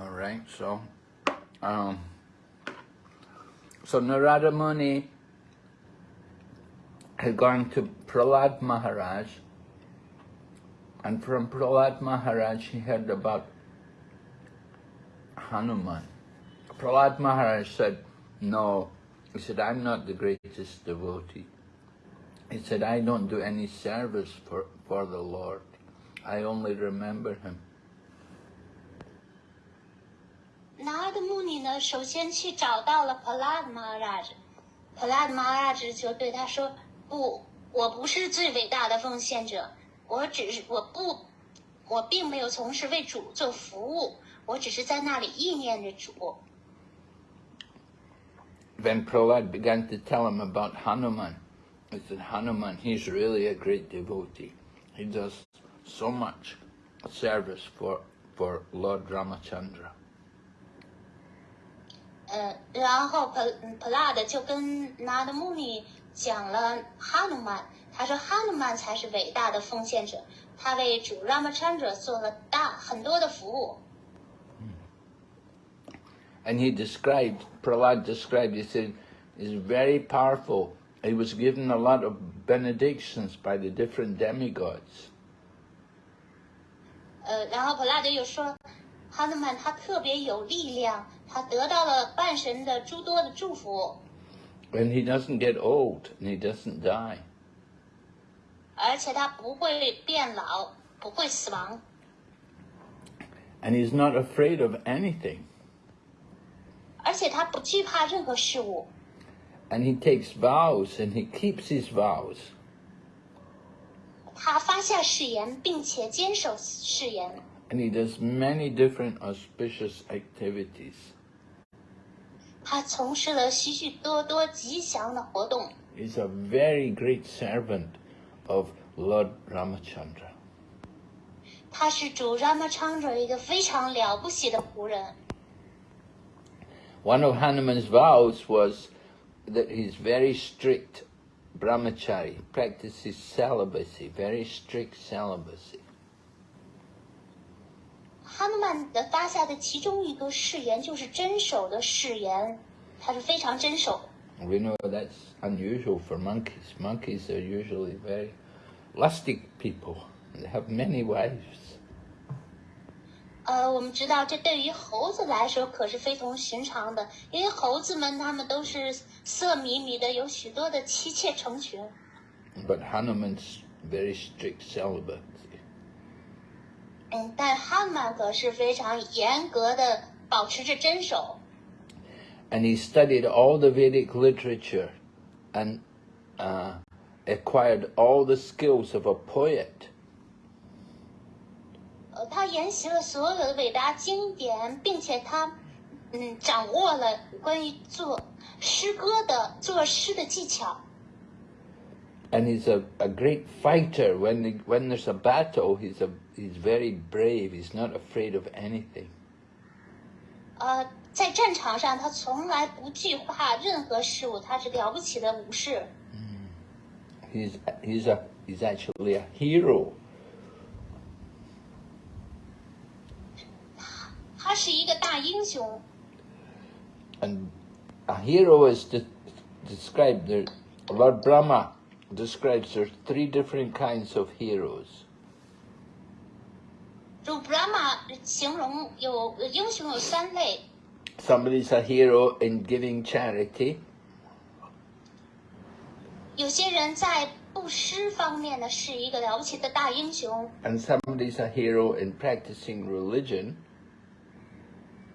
All right, so, um, so Narada Muni had gone to Prahlad Maharaj, and from Prahlad Maharaj he heard about Hanuman. Prahlad Maharaj said, no, he said, I'm not the greatest devotee. He said, I don't do any service for, for the Lord. I only remember him. 拿的穆尼呢，首先去找到了 Palad Maharaj，Palad Maharaj 就对他说：“不，我不是最伟大的奉献者，我只是我不，我并没有从事为主做服务，我只是在那里意念着主。” Then Prahlad began to tell him about Hanuman. He said, Hanuman, he's really a great devotee. He does so much service for, for Lord Ramachandra. 呃，然后普普拉的就跟拿的穆尼讲了哈努曼，他说哈努曼才是伟大的奉献者，他为主 Ramachandra 做了大很多的服务。And he described, Prahlad described, he said, he's very powerful. He was given a lot of benedictions by the different demigods. 呃，然后普拉德又说，哈努曼他特别有力量， 他得到了半神的诸多的祝福。And he doesn't get old and he doesn't die. 而且他不会变老，不会死亡。And he's not afraid of anything. 而且他不惧怕任何事物。And he takes vows and he keeps his vows. 他发下誓言，并且坚守誓言。And he does many different auspicious activities. 他从事了许许多多吉祥的活动。He's a very great servant of Lord Ramachandra. 他是主 Ramachandra 一个非常了不起的仆人。One of Hanuman's vows was that he's very strict brahmachari, practices celibacy, very strict celibacy. 哈努曼的发下的其中一个誓言就是真守的誓言，他是非常真守。We know that's unusual for monkeys. Monkeys are usually very lusty people. They have many wives. 呃，我们知道这对于猴子来说可是非同寻常的，因为猴子们他们都是色迷迷的，有许多的妻妾成群。But Hanuman's very strict celibacy. 嗯，但哈努曼可是非常严格的保持着真守。 And he studied all the Vedic literature and uh, acquired all the skills of a poet. 呃，他研习了所有的伟大经典，并且他嗯掌握了关于做诗歌的作诗的技巧。 And he's a, a great fighter. When the, when there's a battle, he's a he's very brave. He's not afraid of anything. 呃，在战场上，他从来不惧怕任何事物，他是了不起的武士。 He's he's a he's actually a hero. 他是一个大英雄。 And a hero is de- described there. Lord Brahma describes there's three different kinds of heroes. Somebody's a hero in giving charity. 有些人在布施方面呢是一个了不起的大英雄， and somebody's a hero in practicing religion,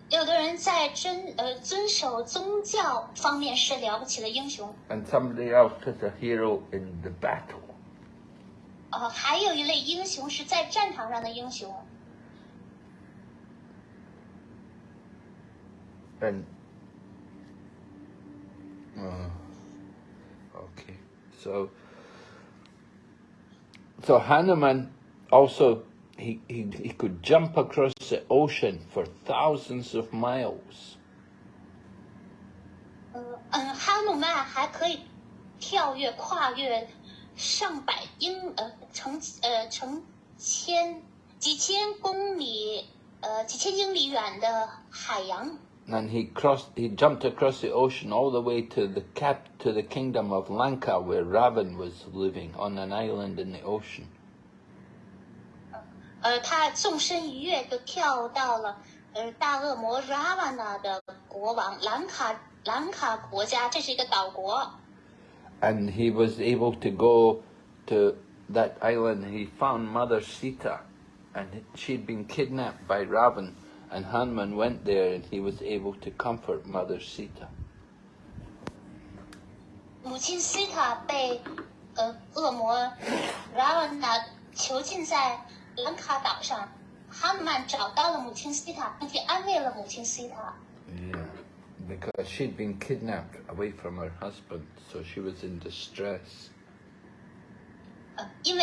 有的人在遵呃遵守宗教方面是了不起的英雄， and somebody else is a hero in the battle. 呃，还有一类英雄是在战场上的英雄。 And uh, okay, so so Hanuman also he, he he could jump across the ocean for thousands of miles. 呃嗯，哈努曼还可以跳跃、跨越上百英呃成呃成千几千公里 呃几千英里远的海洋， and he crossed. He jumped across the ocean all the way to the cap to the kingdom of Lanka, where Ravan was living on an island in the ocean. 呃，他纵身一跃就跳到了呃大恶魔 Ravana 的国王兰卡兰卡国家，这是一个岛国。 and he was able to go to that island. He found Mother Sita, and she'd been kidnapped by Ravan, and Hanuman went there, and he was able to comfort Mother Sita. 母亲西塔被呃恶魔 Ravana 囚禁在兰卡岛上，哈努曼找到了母亲西塔，并且安慰了母亲西塔。 Yeah, because she'd been kidnapped away from her husband, so she was in distress. 呃，因为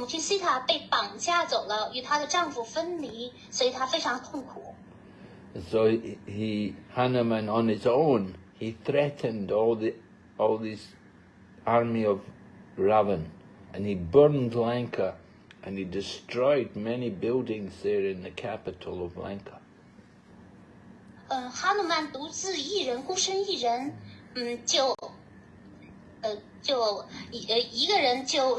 母亲西塔被绑架走了，与她的丈夫分离，所以她非常痛苦。 And so he, he Hanuman on his own, he threatened all the all this army of Ravan, and he burned Lanka, and he destroyed many buildings there in the capital of Lanka. 嗯，哈努曼独自一人，孤身一人，嗯，就，呃，就一呃一个人就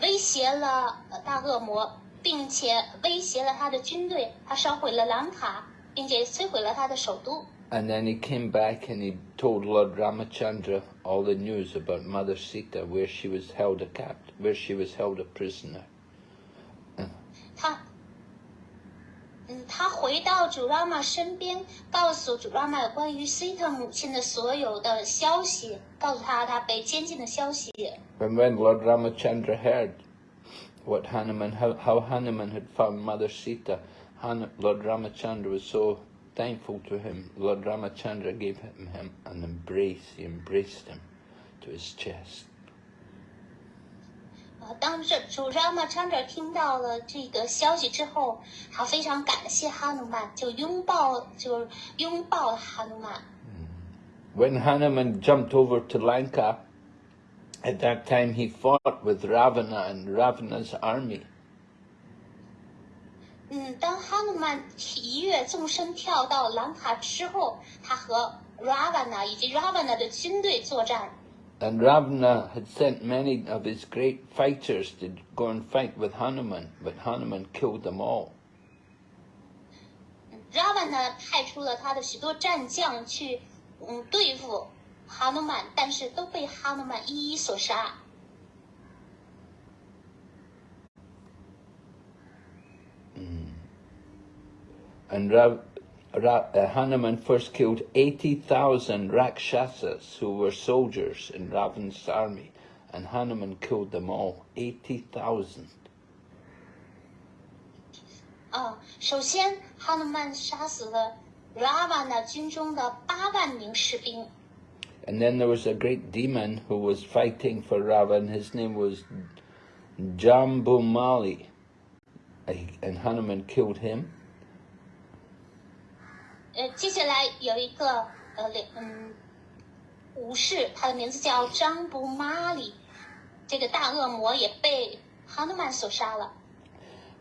威胁了呃大恶魔，并且威胁了他的军队，他烧毁了兰卡，并且摧毁了他的首都。 And then he came back and he told Lord Ramachandra all the news about Mother Sita, where she was held a capt, where she was held a prisoner. 他， 嗯，他回到主拉玛身边，告诉主拉玛有关于西特母亲的所有的消息，告诉他他被监禁的消息。 And when Lord Ramachandra heard what Hanuman, how, how Hanuman had found Mother Sita, Han, Lord Ramachandra was so thankful to him. Lord Ramachandra gave him, him an embrace. He embraced him to his chest. 呃，当这主张嘛昌者听到了这个消息之后，他非常感谢哈努曼，就拥抱，就拥抱了哈努曼。When Hanuman jumped over to Lanka, at that time he fought with Ravana and Ravana's army. 嗯，当哈努曼一跃纵身跳到兰卡之后，他和 Ravana 以及 Ravana 的军队作战。And Ravana had sent many of his great fighters to go and fight with Hanuman, but Hanuman killed them all. Ravana 派出了他的许多战将去，嗯，对付哈努曼，但是都被哈努曼一一所杀。 And Rav, Ra, uh, Hanuman first killed 80,000 Rakshasas who were soldiers in Ravan's army. And Hanuman killed them all, 80,000. 啊，首先哈努曼杀死了 Ravana 军中的八万名士兵。 And then there was a great demon who was fighting for Ravan. His name was Jambumali. Uh, And Hanuman killed him. 呃，接下来有一个呃，两嗯，武士，他的名字叫张布玛里，这个大恶魔也被哈努曼所杀了。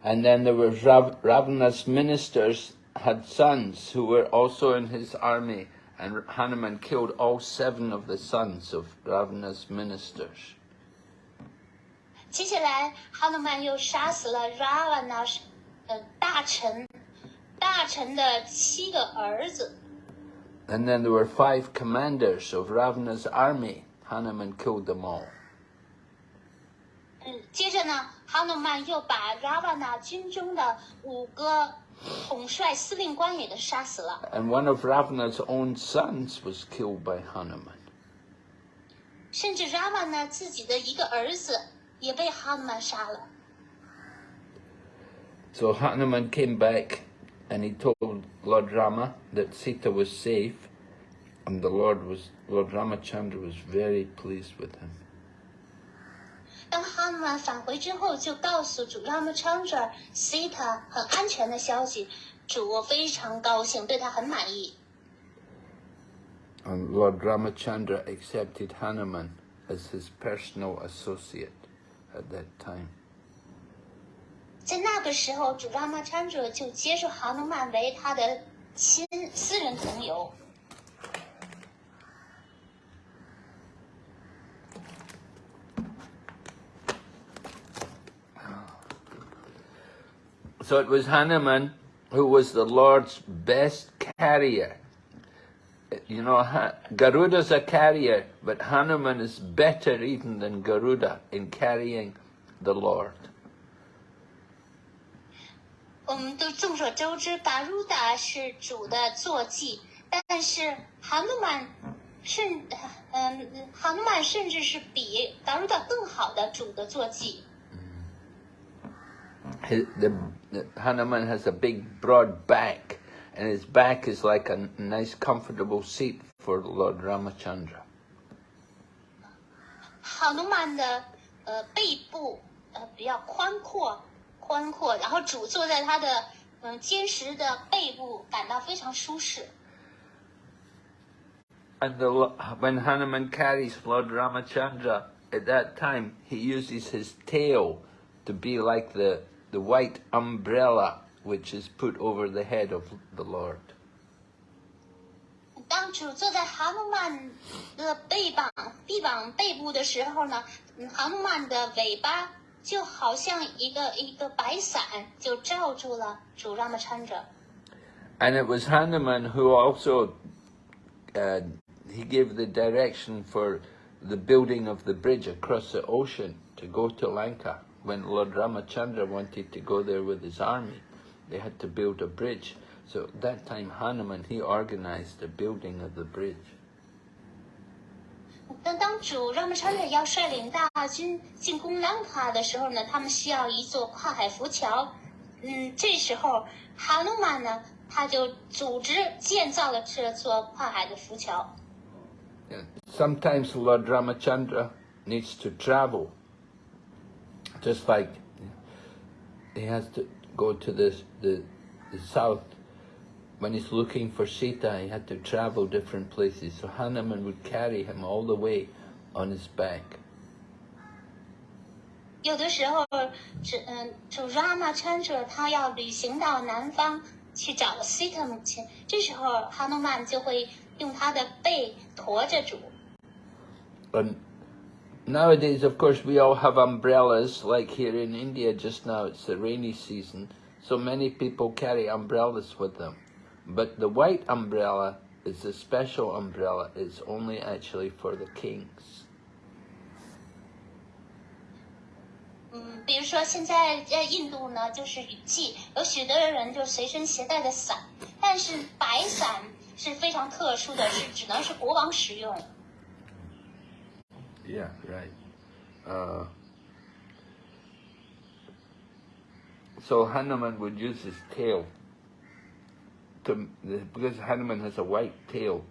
And then there was Rav, Ravana's ministers had sons who were also in his army, and Hanuman killed all seven of the sons of Ravana's ministers. 接下来，哈努曼又杀死了 Ravana 呃大臣 大臣的七个儿子。 And then there were five commanders of Ravana's army. Hanuman killed them all. 嗯，接着呢，哈努曼又把 Ravana 军中的五个统帅司令官也给杀死了， And one of Ravana's own sons was killed by Hanuman. 甚至 Ravana 自己的一个儿子也被哈努曼杀了。 So Hanuman came back and he told Lord Rama that Sita was safe, and the Lord was Lord Ramachandra was very pleased with him. 当哈努曼返回之后，就告诉主 Ramachandra Sita 很安全的消息，主非常高兴，对他很满意。 And Lord Ramachandra accepted Hanuman as his personal associate at that time. 在那个时候，主 Ramachandra 就接受哈努曼为他的亲私人同游。 So it was Hanuman who was the Lord's best carrier. You know, Ha- Garuda's a carrier, but Hanuman is better even than Garuda in carrying the Lord. 我们都众所周知，达鲁达是主的坐骑，但是哈努曼甚嗯，哈努曼甚至是比达鲁达更好的主的坐骑。His, the, the, Hanuman has a big, broad back, and his back is like a nice, comfortable seat for Lord Ramachandra. 哈努曼的呃背部呃比较宽阔 宽阔，然后主坐在他的嗯、呃坚实的背部，感到非常舒适。 And the, lo- when Hanuman carries Lord Ramachandra, at that time he uses his tail to be like the, the white umbrella which is put over the head of the Lord. 当主坐在哈努曼的背膀臂膀背部的时候呢，嗯哈努曼的尾巴 就好像一个一个白伞，就罩住了主让的穿着。 And it was Hanuman who also uh, he gave the direction for the building of the bridge across the ocean to go to Lanka. When Lord Ramachandra wanted to go there with his army, they had to build a bridge. So at that time, Hanuman he organized the building of the bridge. 但当主让穿着要率领大军进攻兰卡的时候呢，他们需要一座跨海浮桥。嗯，这时候哈努曼呢，他就组织建造了这座跨海的浮桥。Sometimes Lord Ramachandra needs to travel, just like he has to go to the the, the south. When he's looking for Sita, he had to travel different places. So Hanuman would carry him all the way on his back. 有的时候，这嗯，主 Rama Chandra 他要旅行到南方去找 Sita 母亲，这时候哈努曼就会用他的背驮着主。 And nowadays, of course, we all have umbrellas. Like here in India, just now it's the rainy season, so many people carry umbrellas with them. But the white umbrella is a special umbrella. It's only actually for the kings. 嗯，比如说现在在印度呢，就是雨季，有许多人就随身携带的伞，但是白伞是非常特殊的，是只能是国王使用。 Yeah, right. Uh, so Hanuman would use his tail to because Hanuman has a white tail,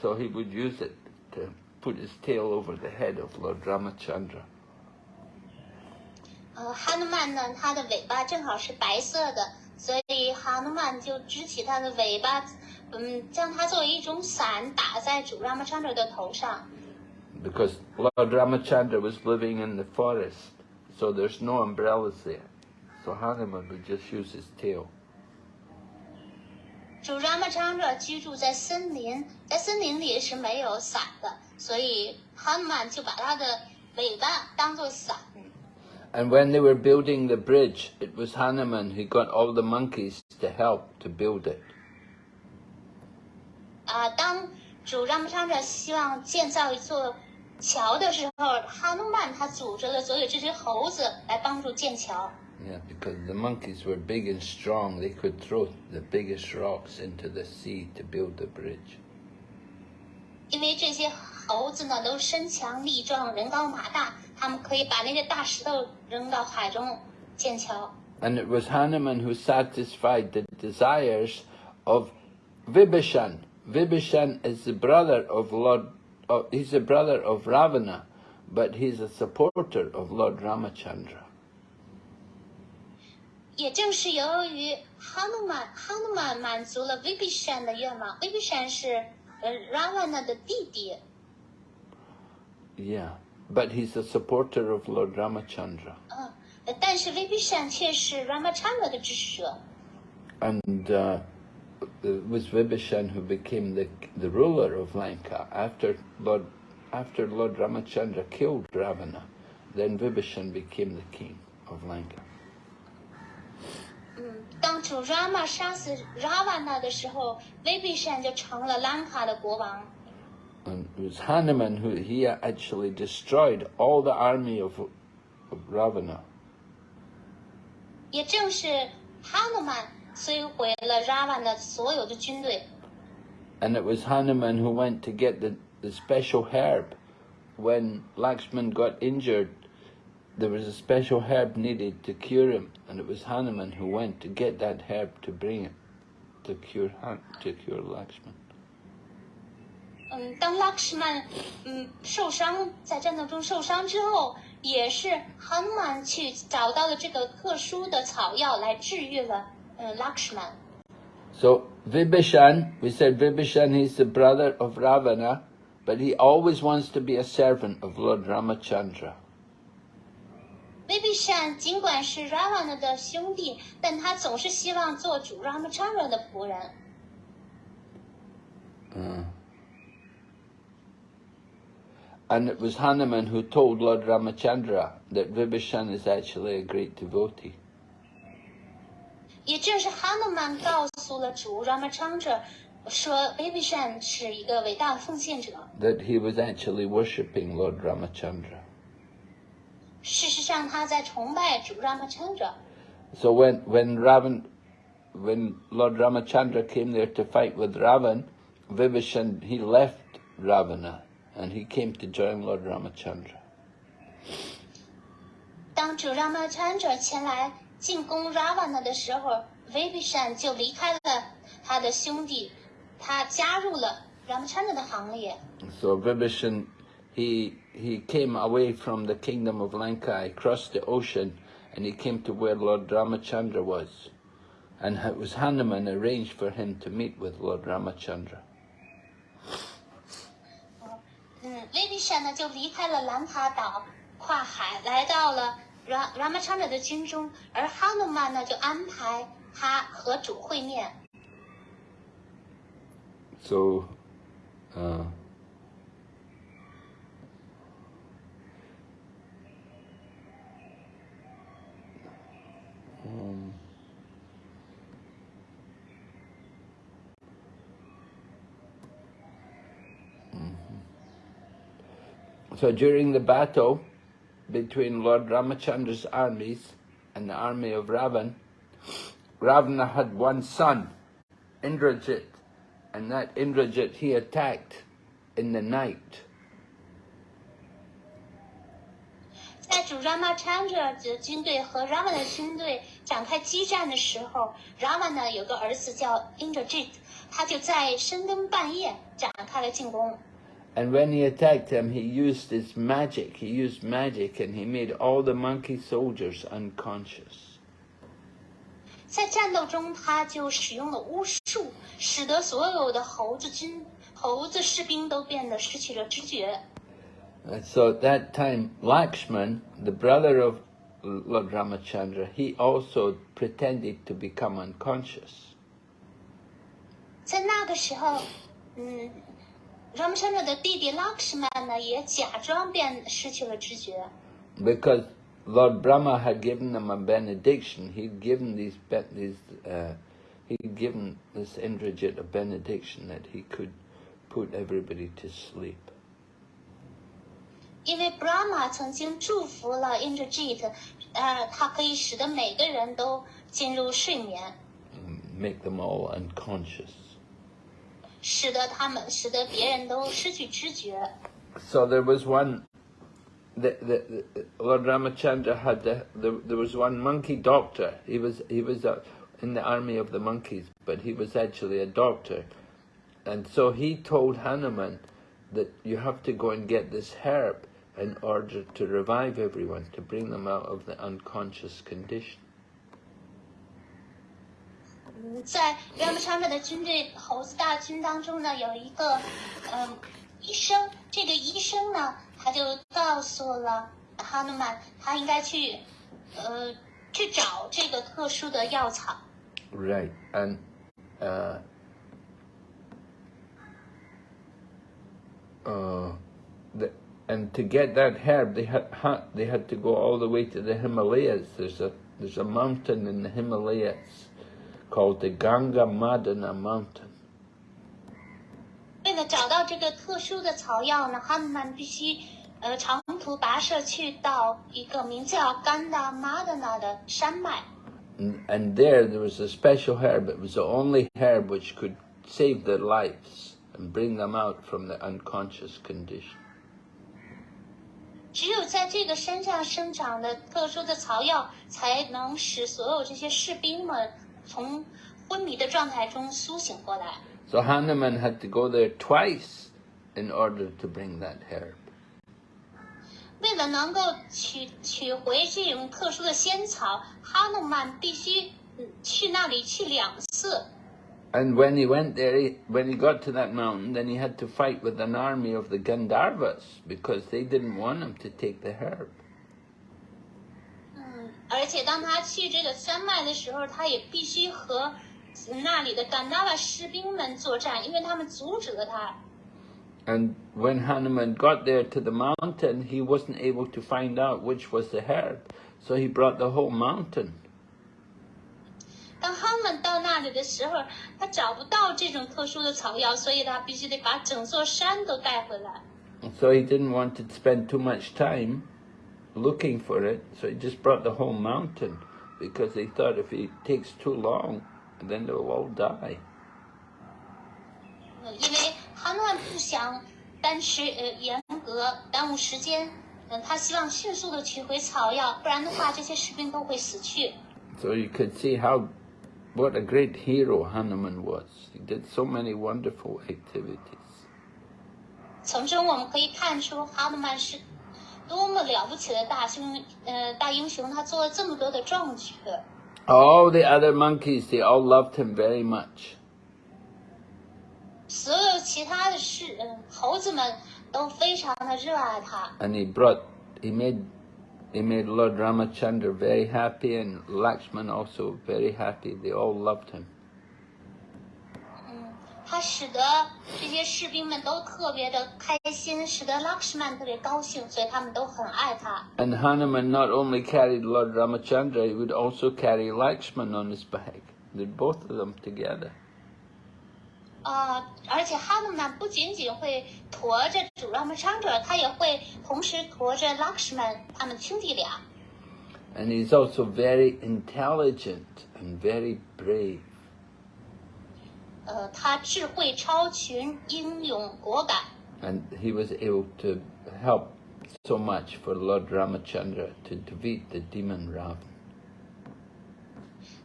so he would use it to put his tail over the head of Lord Ramachandra. 呃，哈努曼呢，它的尾巴正好是白色的，所以哈努曼就支起它的尾巴，嗯，将它作为一种伞打在主 Ramachandra 的头上。 Because Lord Ramachandra was living in the forest, so there's no umbrellas there. So Hanuman would just use his tail. 主 Ramachandra 居住在森林，在森林里是没有伞的，所以哈努曼就把他的尾巴当做伞。And when they were building the bridge, it was Hanuman who got all the monkeys to help to build it. 啊，当主 Ramachandra 希望建造一座桥的时候，哈努曼他组织了所有这些猴子来帮助建桥。Yeah, because the monkeys were big and strong. They could throw the biggest rocks into the sea to build the bridge. 因为这些猴子呢都身强力壮，人高马大，他们可以把那些大石头扔到海中建桥。 And it was Hanuman who satisfied the desires of Vibhishan. Vibhishan is the brother of Lord, oh, he's the brother of Ravana, but he's a supporter of Lord Ramachandra. 也正是由于哈努曼哈努曼满足了 Vibhishan 的愿望，Vibhishan 是呃 Ravana 的弟弟， Yeah, but he's a supporter of Lord Ramachandra. 嗯， 呃但是 Vibhishan 却是 Ramachandra 的支持者。 And uh, it was Vibhishan who became the, the ruler of Lanka after Lord, after Lord Ramachandra killed Ravana. Then Vibhishan became the king of Lanka. 嗯，当主 Rama 杀死 Ravana 的时候，Vibhishan 就成了兰卡的国王。 And it was Hanuman who he actually destroyed all the army of, of Ravana. 也正是哈努曼摧毁了 Ravana 所有的军队。 And it was Hanuman who went to get the, the special herb. When Lakshman got injured, there was a special herb needed to cure him, and it was Hanuman who went to get that herb to bring it to cure Han- to cure Lakshman. 嗯，当 Lakshman 嗯受伤，在战斗中受伤之后，也是 Hanuman 去找到了这个特殊的草药来治愈了嗯 Lakshman。 So Vibhishan, we said Vibhishan, he's the brother of Ravana, but he always wants to be a servant of Lord Ramachandra. Vibhishan 尽管是 Ravana 的兄弟，但他总是希望做主 Ramachandra 的仆人。Uh. It was Hanuman who told Lord Ramachandra that Vibhishan is actually a great devotee. 也正是 Hanuman 告诉了主 Ramachandra 说 Vibhishan 是一个伟大奉献者。That he was actually worshipping Lord Ramachandra. 事实上，他在崇拜主 Ramachandra。 So when when Ravan, when Lord Ramachandra came there to fight with Ravan, Vibhishan he left Ravana and he came to join Lord Ramachandra. 当主 Ramachandra 前来进攻 Ravana 的时候，Vibhishan 就离开了他的兄弟，他加入了 Ramachandra 的行列。 So Vibhishan he he came away from the kingdom of Lanka, he crossed the ocean, and he came to where Lord Ramachandra was. And it was Hanuman arranged for him to meet with Lord Ramachandra. 嗯，Vibhishan 呢就离开了兰卡岛，跨海来到了 Ra Ramachandra 的军中，而 Hanuman 呢就安排他和主会面。 So, uh, um, mhm. so during the battle between Lord Ramachandra's armies and the army of Ravan, Ravana had one son, Indrajit, and that Indrajit he attacked in the night. 在主 Ramachandra 的军队和 Ravana 的军队 展开激战的时候，Ravana 有个儿子叫 Indrajit，他就在深更半夜展开了进攻。And when he attacked him, he used his magic. He used magic and he made all the monkey soldiers unconscious. 在战斗中，他就使用了巫术，使得所有的猴子军、猴子士兵都变得失去了知觉。So at that time, Lakshman, the brother of Lord Ramachandra, he also pretended to become unconscious. 在那个时候，嗯，Ramachandra 的弟弟 Lakshman 呢，也假装变失去了知觉。 Because Lord Brahma had given them a benediction. He'd given these, be- these uh, he'd given this Indrajit a benediction that he could put everybody to sleep. 因为 Brahma 曾经祝福了 Indrajit， 呃，他可以使得每个人都进入睡眠， make them all unconscious. 使得他们使得别人都失去知觉。 So there was one. The, the, the, Lord Ramachandra had the, the, there was one monkey doctor. He was he was uh, in the army of the monkeys, but he was actually a doctor, and so he told Hanuman that you have to go and get this herb in order to revive everyone, to bring them out of the unconscious condition. 嗯，在 Ramachandra 的军队猴子大军当中呢，有一个嗯医生，这个医生呢，他就告诉了哈努曼，他应该去 呃去找这个特殊的药草。 Right, and uh, uh, the, and to get that herb, they had, they had to go all the way to the Himalayas. There's a, there's a mountain in the Himalayas called the Gandhamadana Mountain. and there there was a special herb. It was the only herb which could save their lives and bring them out from the unconscious condition. 只有在这个山上生长的特殊的草药，才能使所有这些士兵们从昏迷的状态中苏醒过来。So Hanuman had to go there twice in order to bring that herb. 为了能够取取回这种特殊的仙草，哈努曼必须嗯去那里去两次。And when he went there, he, when he got to that mountain, then he had to fight with an army of the Gandharvas because they didn't want him to take the herb. 嗯，而且当他去这个山脉的时候，他也必须和那里的甘达瓦士兵们作战，因为他们阻止了他。 And when Hanuman got there to the mountain, he wasn't able to find out which was the herb, so he brought the whole mountain. 当他们到那里的时候，他找不到这种特殊的草药，所以他必须得把整座山都带回来。 So he didn't want to spend too much time looking for it, so he just brought the whole mountain because they thought if he takes too long, then they'll all die. 嗯，因为哈诺曼不想单持呃严格耽误时间，嗯，他希望迅速的取回草药，不然的话这些士兵都会死去。 So you could see how, what a great hero Hanuman was. He did so many wonderful activities. 从中我们可以看出哈努曼是多么了不起的大英呃大英雄，他做了这么多的壮举。 All the other monkeys, they all loved him very much. 所有其他的士嗯猴子们都非常的热爱他。 And he brought, he made, he made Lord Ramachandra very happy and Lakshman also very happy. They all loved him. 嗯，他使得这些士兵们都特别的开心，使得 Lakshman 特别高兴，所以他们都很爱他。 And Hanuman not only carried Lord Ramachandra, he would also carry Lakshman on his back. Did both of them together. 啊、而且哈努曼不仅仅会驮着主 Ramachandra，他也会同时驮着 Lakshman 他们兄弟俩。 And he's also very intelligent and very brave. 呃，他智慧超群，英勇果敢。 And he was able to help so much for Lord Ramachandra to defeat the demon Ravan.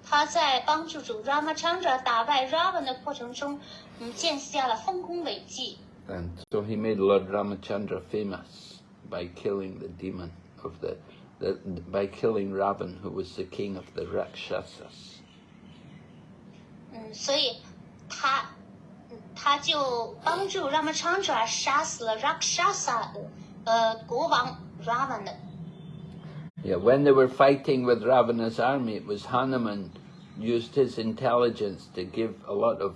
他在帮助主 Ramachandra 打败 Ravan 的过程中， 嗯，建下了丰功伟绩。 And so he made Lord Ramachandra famous by killing the demon of the, the by killing Ravan, who was the king of the Rakshasas. 嗯，所以他，嗯他就帮助 Ramachandra 杀死了 Rakshasa 的呃国王 Ravan 的。 Yeah, when they were fighting with Ravana's army, it was Hanuman used his intelligence to give a lot of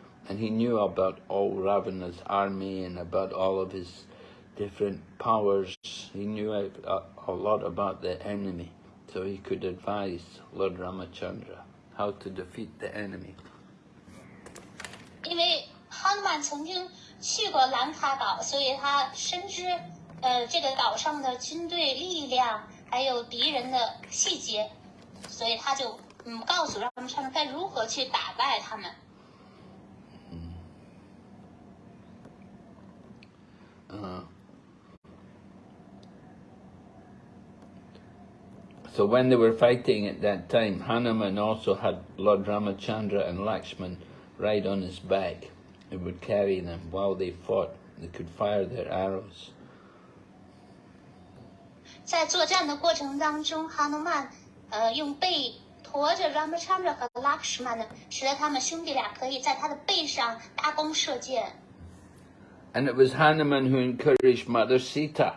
and he knew about all Ravana's army and about all of his different powers. He knew a, a, a lot about the enemy, so he could advise Lord Ramachandra how to defeat the enemy. 因为哈努曼曾经去过兰卡岛，所以他深知呃这个岛上的军队力量，还有敌人的细节，所以他就嗯告诉让他们他们该如何去打败他们。 So when they were fighting at that time, Hanuman also had Lord Ramachandra and Lakshman ride on his back. He would carry them while they fought. They could fire their arrows. 在作战的过程当中，哈努曼呃用背驮着 Ramachandra 和 Lakshmana，使得他们兄弟俩可以在他的背上搭弓射箭。 And it was Hanuman who encouraged Mother Sita,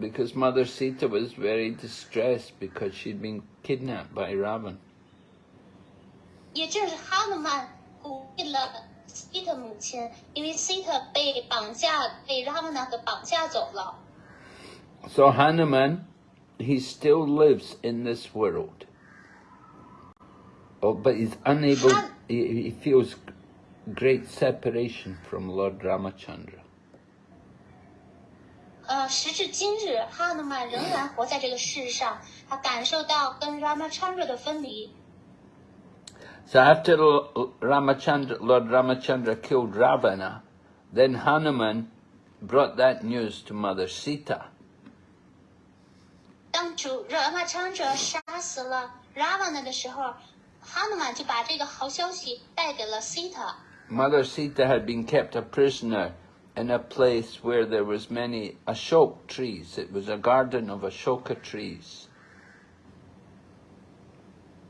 because Mother Sita was very distressed because she'd been kidnapped by Ravan. So Hanuman, he still lives in this world. Oh, but he's unable, he, he feels great separation from Lord Ramachandra. 呃，时至今日，哈努曼仍然活在这个世上，他感受到跟 Ramachandra 的分离。 So after L- Ramachandra, Lord Ramachandra killed Ravana, then Hanuman brought that news to Mother Sita. 当主 Ramachandra 杀死了 Ravana 的时候，哈努曼就把这个好消息带给了 Sita。 Mother Sita had been kept a prisoner in a place where there was many ashok trees. It was a garden of ashoka trees.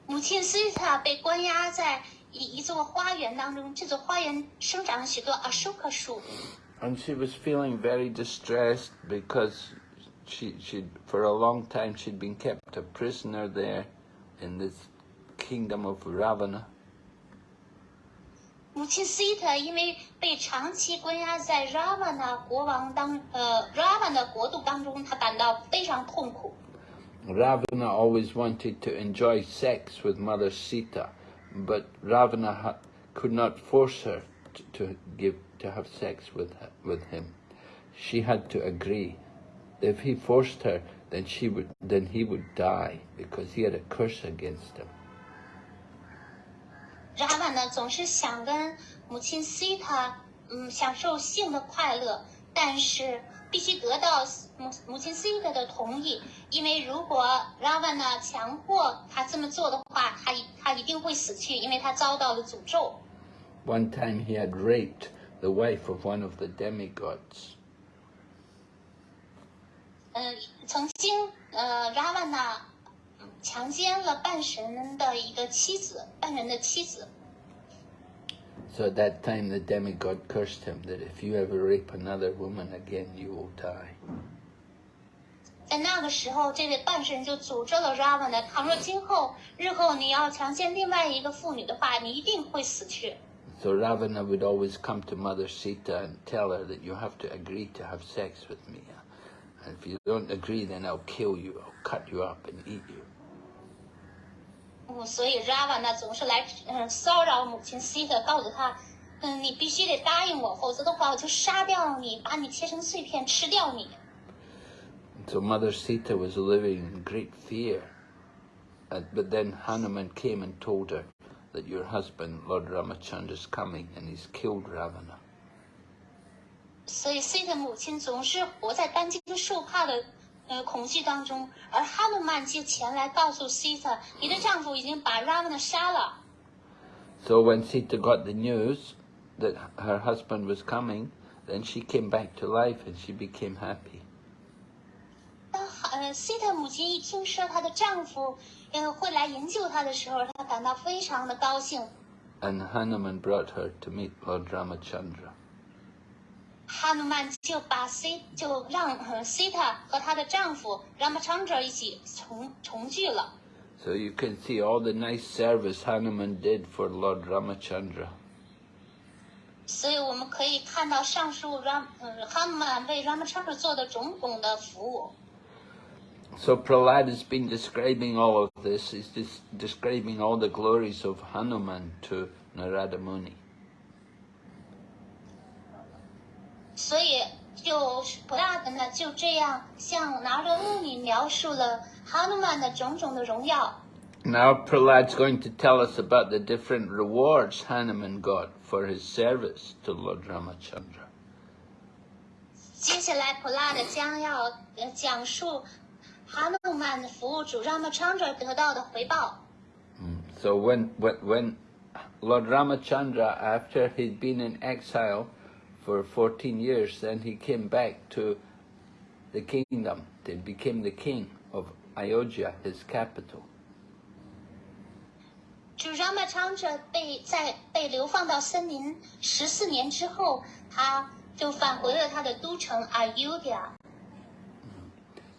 母亲 Sita 被关押在一一座花园当中，这座花园生长了许多 Ashoka 树。 And she was feeling very distressed because she, she, for a long time, she'd been kept a prisoner there in this kingdom of Ravana. 母亲 Sita 因为被长期关押在 Ravana 国王当呃 Ravana 国度当中，她感到非常痛苦。 Ravana always wanted to enjoy sex with Mother Sita, but Ravana ha- could not force her to, to give to have sex with her, with him. She had to agree. If he forced her, then she would then he would die because he had a curse against him. Ravana 总是想跟母亲 Sita 嗯享受性的快乐，但是必须得到母母亲 Sita 的同意，因为如果 Ravana 强迫他这么做的话，他一他一定会死去，因为他遭到了诅咒。One time he had raped the wife of one of the demigods. 嗯，曾经呃 Ravana 嗯强奸了半神的一个妻子，半人的妻子。 So at that time the demigod cursed him that if you ever rape another woman again, you will die. 在那个时候，这位半神就诅咒了 Ravana，倘若今后日后你要强奸另外一个妇女的话，你一定会死去。 So Ravana would always come to Mother Sita and tell her that you have to agree to have sex with me. And if you don't agree, then I'll kill you, I'll cut you up and eat you. 嗯，所以 Ravana 总是来嗯骚扰母亲 Sita，告诉她，嗯，你必须得答应我，否则的话我就杀掉你，把你切成碎片吃掉你。 So Mother Sita was living in great fear. Uh, but then Hanuman came and told her that your husband, Lord Ramachandra, is coming and he's killed Ravana. 所以 Sita 母亲总是活在担惊受怕的 呃恐惧当中，而哈努曼就前来告诉 Sita，你的丈夫已经把 Ravana 杀了。 So when Sita got the news that her husband was coming, then she came back to life and she became happy. 当呃 Sita 母亲一听说她的丈夫呃会来营救她的时候，她感到非常的高兴。 And Hanuman brought her to meet Lord Ramachandra. 哈努曼就把 C 就让呃 Sita 和她的丈夫 Ramachandra 一起重重聚了。So you can see all the nice service Hanuman did for Lord Ramachandra. 所以我们可以看到上述 Ram 呃哈努曼为 Ramachandra 做的种种的服务。So Prahlad has been describing all of this. He's just describing all the glories of Hanuman to Narada Muni. 所以就普拉德呢就这样向拿着穆尼描述了哈努曼的种种的荣耀。 Now Prahlad's going to tell us about the different rewards Hanuman got for his service to Lord Ramachandra. 接下来普拉德将要呃讲述 哈努曼服务主 Ramachandra 得到的回报。 So when, when, when Lord Ramachandra, after he'd been in exile for 14 years, then he came back to the kingdom. He became the king of Ayodhya, his capital. 主 Ramachandra 被在被流放到森林十四年之后，他就返回了他的都城 Ayodhya。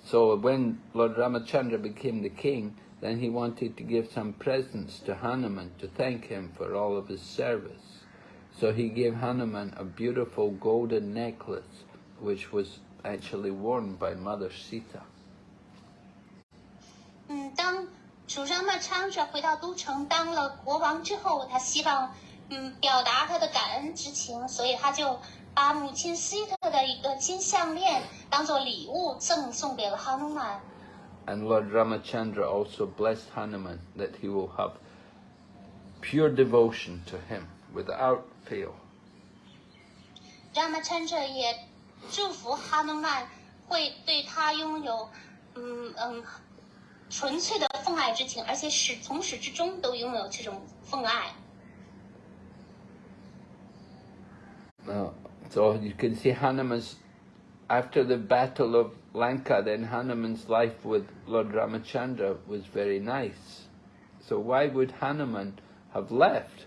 So when Lord Ramachandra became the king, then he wanted to give some presents to Hanuman to thank him for all of his service. So he gave Hanuman a beautiful golden necklace, which was actually worn by Mother Sita. 嗯，当主 Ramachandra 回到都城当了国王之后，他希望嗯表达他的感恩之情，所以他就把母亲西特的一个金项链当做礼物赠送给了哈努曼。 And Lord Ramachandra also blessed Hanuman that he will have pure devotion to him without fail. Ramachandra 也祝福哈努曼会对他拥有嗯嗯纯粹的奉爱之情，而且始从始至终都拥有这种奉爱。 Uh, so you can see Hanuman's, after the battle of Lanka, then Hanuman's life with Lord Ramachandra was very nice. So why would Hanuman have left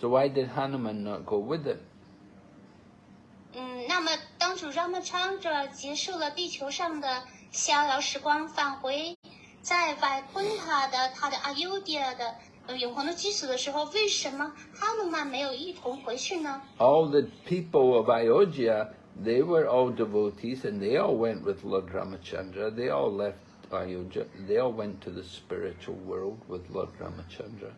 So why did Hanuman not go with him? 嗯，那么当主让曼昌者结束了地球上的逍遥时光，返回在外昆塔的他的阿尤迪亚的呃永恒的居所的时候，为什么哈努曼没有一同回去呢？ all the people of Ayodhya, they were all devotees and they all went with Lord Ramachandra. They all left Ayodhya. They all went to the spiritual world with Lord Ramachandra.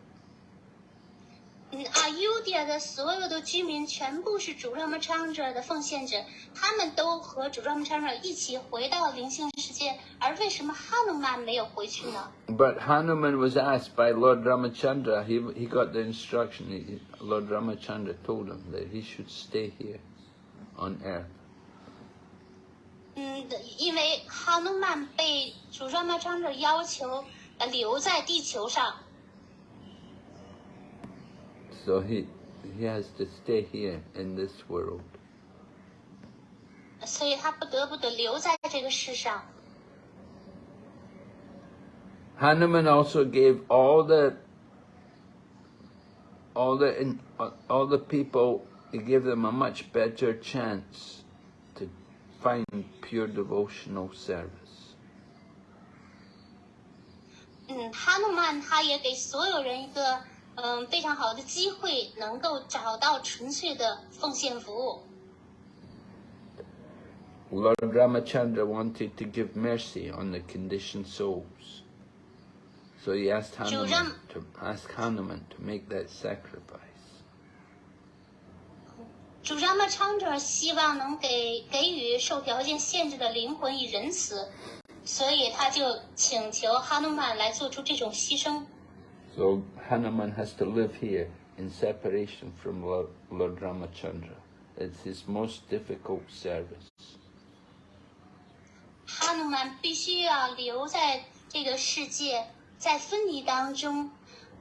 嗯，阿尤迪亚的所有的居民全部是主让曼昌者的奉献者，他们都和主让曼昌者一起回到灵性世界，而为什么哈努曼没有回去呢？But Hanuman was asked by Lord Ramachandra, he, he got the instruction, he, Lord Ramachandra told him that he should stay here on earth. 嗯，因为哈努曼被主让曼昌者要求呃留在地球上。So he, he has to stay here in this world. 所以他不得不的留在这个世上。 Hanuman also gave all the all the in, all the people he gave them a much better chance to find pure devotional service. 嗯，哈努曼他也给所有人一个 嗯非常好的机会，能够找到纯粹的奉献服务。Lord Ramachandra wanted to give mercy on the conditioned souls. So he asked Hanuman to ask Hanuman to make that sacrifice. 主张曼昌者希望能给给予受条件限制的灵魂以仁慈，所以他就请求哈努曼来做出这种牺牲。So Hanuman has to live here in separation from Lord, Lord Ramachandra. It's his most difficult service. 哈努曼必须要留在这个世界，在分离当中，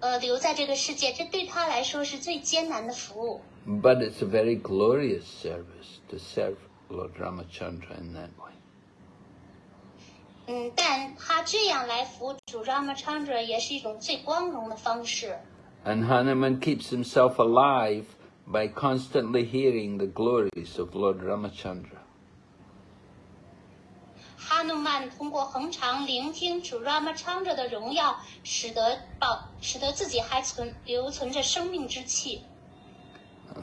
呃，留在这个世界，这对他来说是最艰难的服务。 But it's a very glorious service to serve Lord Ramachandra in that way. 嗯，但他这样来服务主 Ramachandra 也是一种最光荣的方式。 And Hanuman keeps himself alive by constantly hearing the glories of Lord Ramachandra. 哈努曼通过恒常聆听主 Ramachandra 的荣耀，使得保使得自己还存留存着生命之气。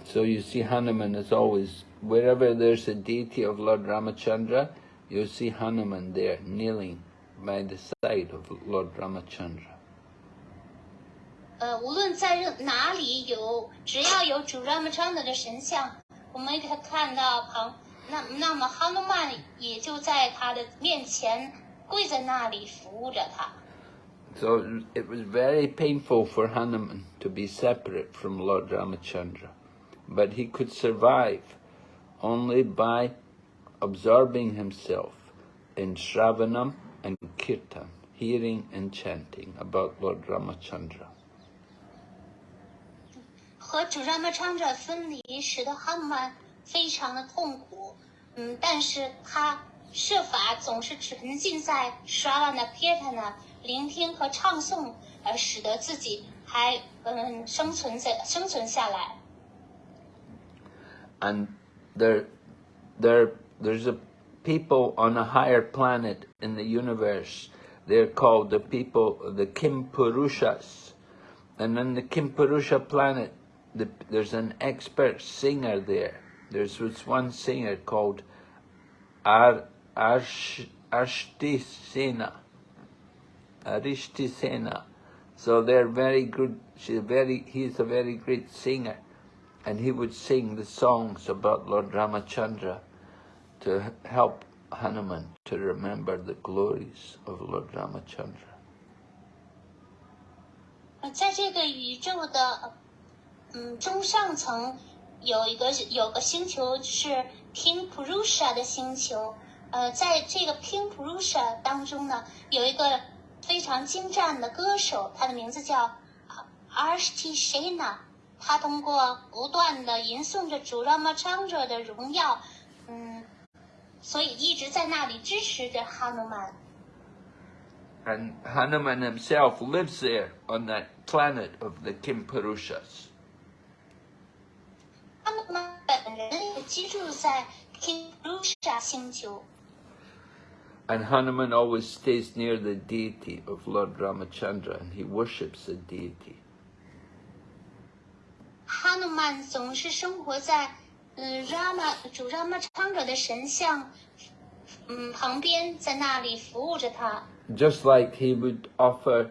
So you see Hanuman is always, wherever there's a deity of Lord Ramachandra, you'll see Hanuman there kneeling by the side of Lord Ramachandra. 呃，无论在任哪里有，只要有主 Ramachandra 的神像，我们可以看到旁，那那么哈努曼也就在他的面前跪在那里服务着他。 So it was very painful for Hanuman to be separate from Lord Ramachandra, but he could survive only by absorbing himself in Shravanam and Kirtan, hearing and chanting about Lord Ramachandra. 和主 Ramachandra 分离，使得哈努曼非常的痛苦。嗯，但是他设法总是沉浸在 Shravana Kirtana 聆听和唱诵，而使得自己还嗯生存在生存下来。 And there, there, there's a people on a higher planet in the universe. They're called the people, the Kimpurushas. And on the Kimpurusha planet, the, there's an expert singer there. There's this one singer called Ar, Arsh, Arshtisena. Arishtisena. So they're very good. She's very. He's a very great singer, and he would sing the songs about Lord Ramachandra to help Hanuman to remember the glories of Lord Ramachandra. 在这个宇宙的嗯中上层有一个有个星球是 King Purusha 的星球。呃，在这个 King Purusha 当中呢，有一个非常精湛的歌手，他的名字叫 Arshti Shena。他通过不断的吟诵着主 Ramachandra 的荣耀，所以一直在那里支持着哈努曼。 And Hanuman himself lives there on that planet of the Kimpurushas. 哈努曼本人也居住在 King Purusha 星球。 And Hanuman always stays near the deity of Lord Ramachandra and he worships the deity. 哈努曼总是生活在 呃 Rama 主 Ramachandra 的神像嗯旁边，在那里服务着他。 Just like he would offer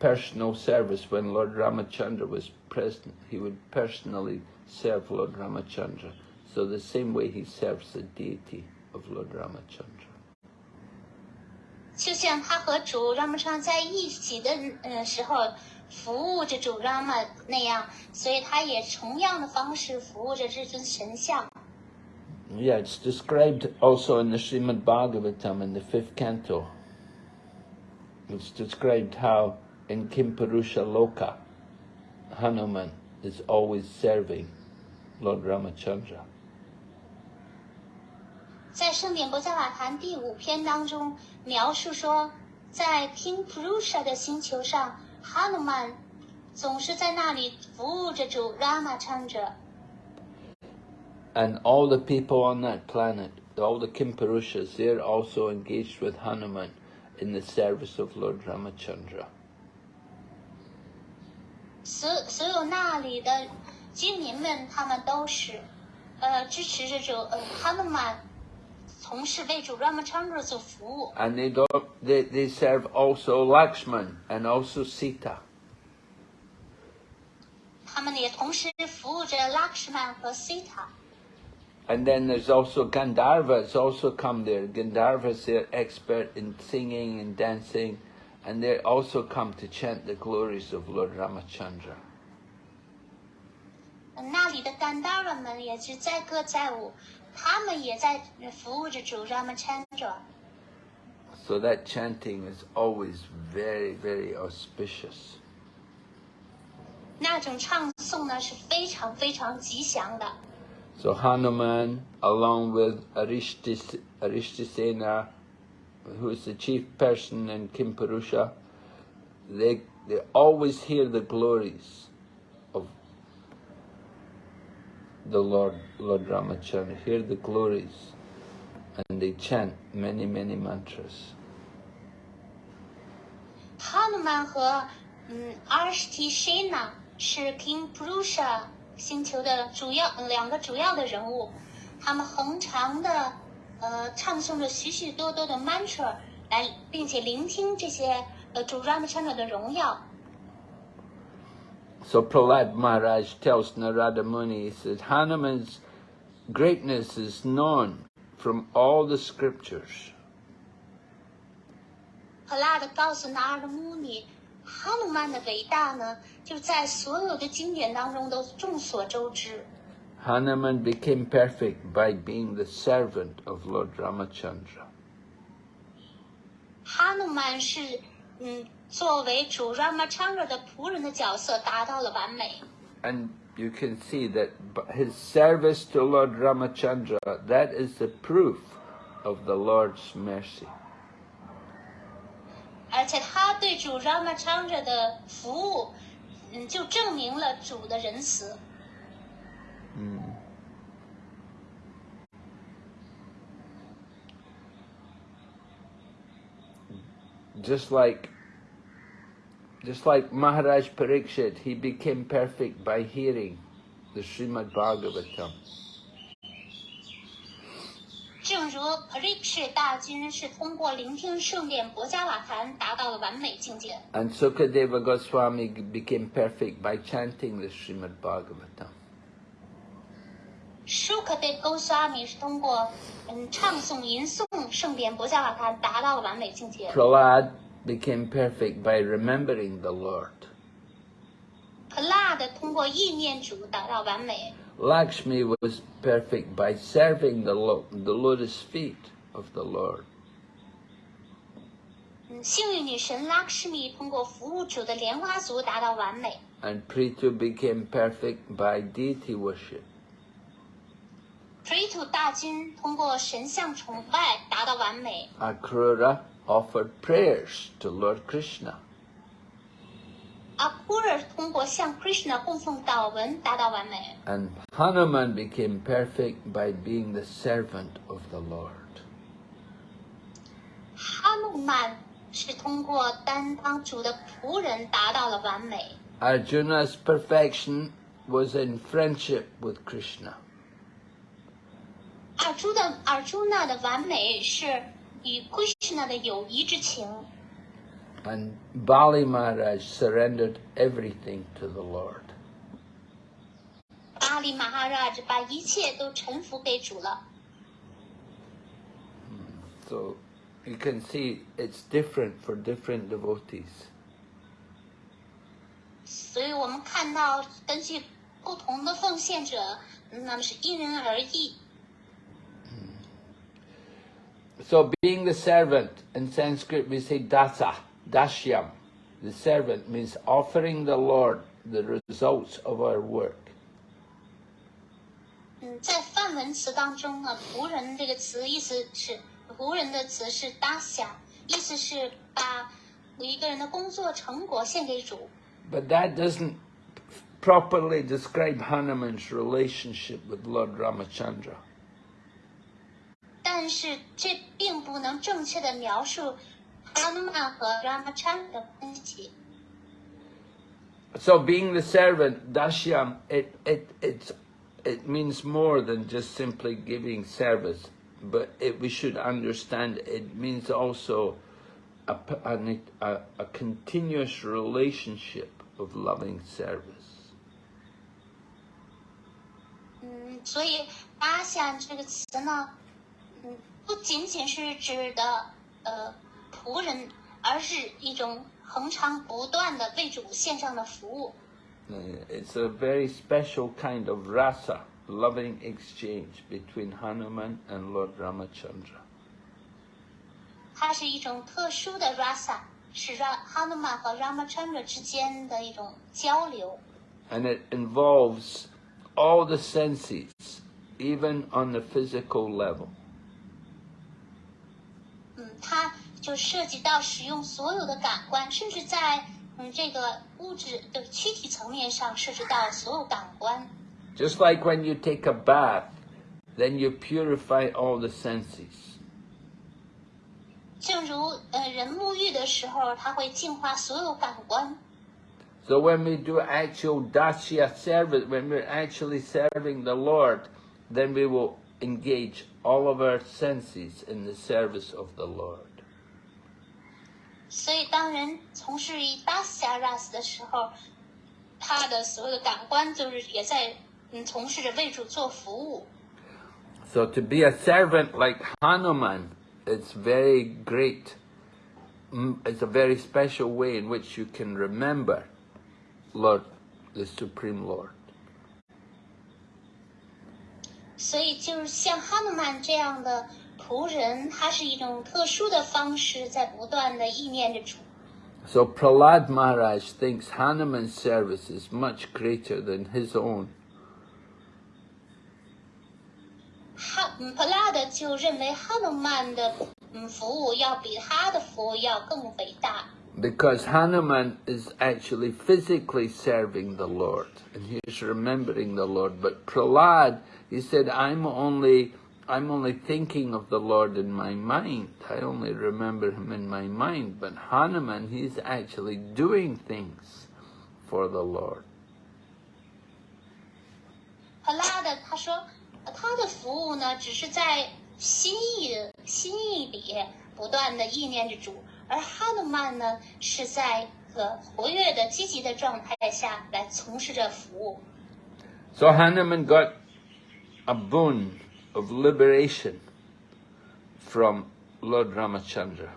personal service when Lord Ramachandra was present, he would personally serve Lord Ramachandra. So the same way he serves the deity of Lord Ramachandra. 就像他和主 Ramachandra 在一起的呃时候， 服务着主 Rama 那样，所以他也同样的方式服务着这尊神像。Yeah, it's described also in the Srimad Bhagavatam in the fifth canto. It's described how in Kimpurusha Loka, Hanuman is always serving Lord Ramachandra. 在圣典博伽瓦坛第五篇当中描述说，在 King Purusha 的星球上，哈努曼总是在那里服务着主 Ramachandra。 And all the people on that planet, all the Kimpurushas, they're also engaged with Hanuman in the service of Lord Ramachandra. 所所有那里的居民们，他们都是，呃，支持着主呃哈努曼， 从事为主 Ramachandra 做服务。 And they, do, they, they serve also Lakshman and also Sita. 他们也同时服务着 Lakshman 和 Sita。 And then there's also Gandharvas also come there. Gandharvas, they're expert in singing and dancing, and they also come to chant the glories of Lord Ramachandra. 那里的甘达人们也是载歌载舞， 他们也在服务着主 Ramachandra。 So that chanting is always very, very auspicious. 那种唱诵呢是非常非常吉祥的。 So Hanuman, along with Arishtis, Arishtisena, who is the chief person in Kimpurusha, they, they always hear the glories The Lord, Lord Ramachand, hear the glories, and they chant many, many mantras. 哈努曼和嗯 arsh tsina 是 King Purusha 星球的主要两个主要的人物，他们恒常的呃唱诵着许许多多的 mantra 来，并且聆听这些呃主 Ramachandra 的荣耀。So Prahlad Maharaj tells Narada Muni, he says, Hanuman's greatness is known from all the scriptures. 赫拉的告诉拿尔的穆尼，哈努曼的伟大呢，就在所有的经典当中都众所周知。 Hanuman became perfect by being the servant of Lord Ramachandra. 哈努曼是嗯， 作为主 Ramachandra 的仆人的角色达到了完美。 And you can see that b- his service to Lord Ramachandra, that is the proof of the Lord's mercy. 而且他对主 Ramachandra 的服务，嗯，就证明了主的仁慈。 Just like just like Maharaj Parikshit, he became perfect by hearing the Srimad Bhagavatam. 正如 Parikshit 大君是通过聆听圣典博伽瓦坛达到了完美境界， And Sukadeva Goswami became perfect by chanting the Srimad Bhagavatam. 舒克对勾沙米是通过嗯唱诵吟诵圣典博伽瓦坛达到了完美境界。 Prahlad became perfect by remembering the Lord. 可辣的通过意念主达到完美。 Lakshmi was perfect by serving the, lo- the lotus feet of the Lord. 嗯，幸运女神拉克什米通过服务主的莲花足达到完美。 And Prithu became perfect by deity worship. Pritu 大君通过神像崇拜达到完美。 Akrura offered prayers to Lord Krishna. 阿库尔通过向 Krishna 供奉祷文达到完美。 And Hanuman became perfect by being the servant of the Lord. 哈努曼是通过担当主的仆人达到了完美。 Arjuna's perfection was in friendship with Krishna. 尔朱的尔朱娜的完美是与 Krishna 的友谊之情。 And Bali Maharaj surrendered everything to the Lord. 巴利马哈拉把一切都臣服给主了。 So you can see it's different for different devotees. 所以我们看到，根据不同的奉献者，那么是因人而异。 So being the servant, in Sanskrit we say dasa, dashyam. The servant means offering the Lord the results of our work. 嗯，在梵文词当中呢，仆人这个词意思是仆人的词是 dasya，意思是把一个人的工作成果献给主。 But that doesn't properly describe Hanuman's relationship with Lord Ramachandra. 但是这并不能正确的描述哈努曼和 Ramachandra 的关系。 So being the servant, dashyam, it, it, it's, it means more than just simply giving service. But it, we should understand it means also a, p- an- a, a continuous relationship of loving service. 嗯，所以“阿夏”这个词呢，嗯， 不仅仅是指的呃仆人，而是一种恒常不断的为主献上的服务。Uh, It's a very special kind of rasa, loving exchange between Hanuman and Lord Ramachandra. 它是一种特殊的 rasa，是让哈努曼和 Ramachandra 之间的一种交流。And it involves all the senses, even on the physical level. 嗯，它就涉及到使用所有的感官，甚至在嗯这个物质的躯体层面上涉及到所有感官。 Just like when you take a bath, then you purify all the senses. 正如呃人沐浴的时候，它会净化所有感官。 So when we do actual dasya service, when we're actually serving the Lord, then we will engage all of our senses in the service of the Lord. 所以当人从事于 dasaras 的时候，他的所有的感官就是也在嗯从事着为主做服务。 So to be a servant like Hanuman, it's very great. Mm, It's a very special way in which you can remember Lord, the Supreme Lord. 所以就是像哈努曼这样的仆人，他是一种特殊的方式，在不断的意念着主。So Prahlad Maharaj thinks Hanuman's service is much greater than his own. 哈，嗯，普拉德就认为哈努曼的嗯服务要比他的服务要更伟大，Because Hanuman is actually physically serving the Lord and he's remembering the Lord. But Prahlad, he said, I'm only I'm only thinking of the Lord in my mind. I only remember him in my mind. But Hanuman, he's actually doing things for the Lord. 普拉德他说，呃他的服务呢，只是在心意的心意里不断的意念着主， 而哈努曼呢，是在一个活跃的、积极的状态下来从事着服务。 So Hanuman got a boon of liberation from Lord Ramachandra.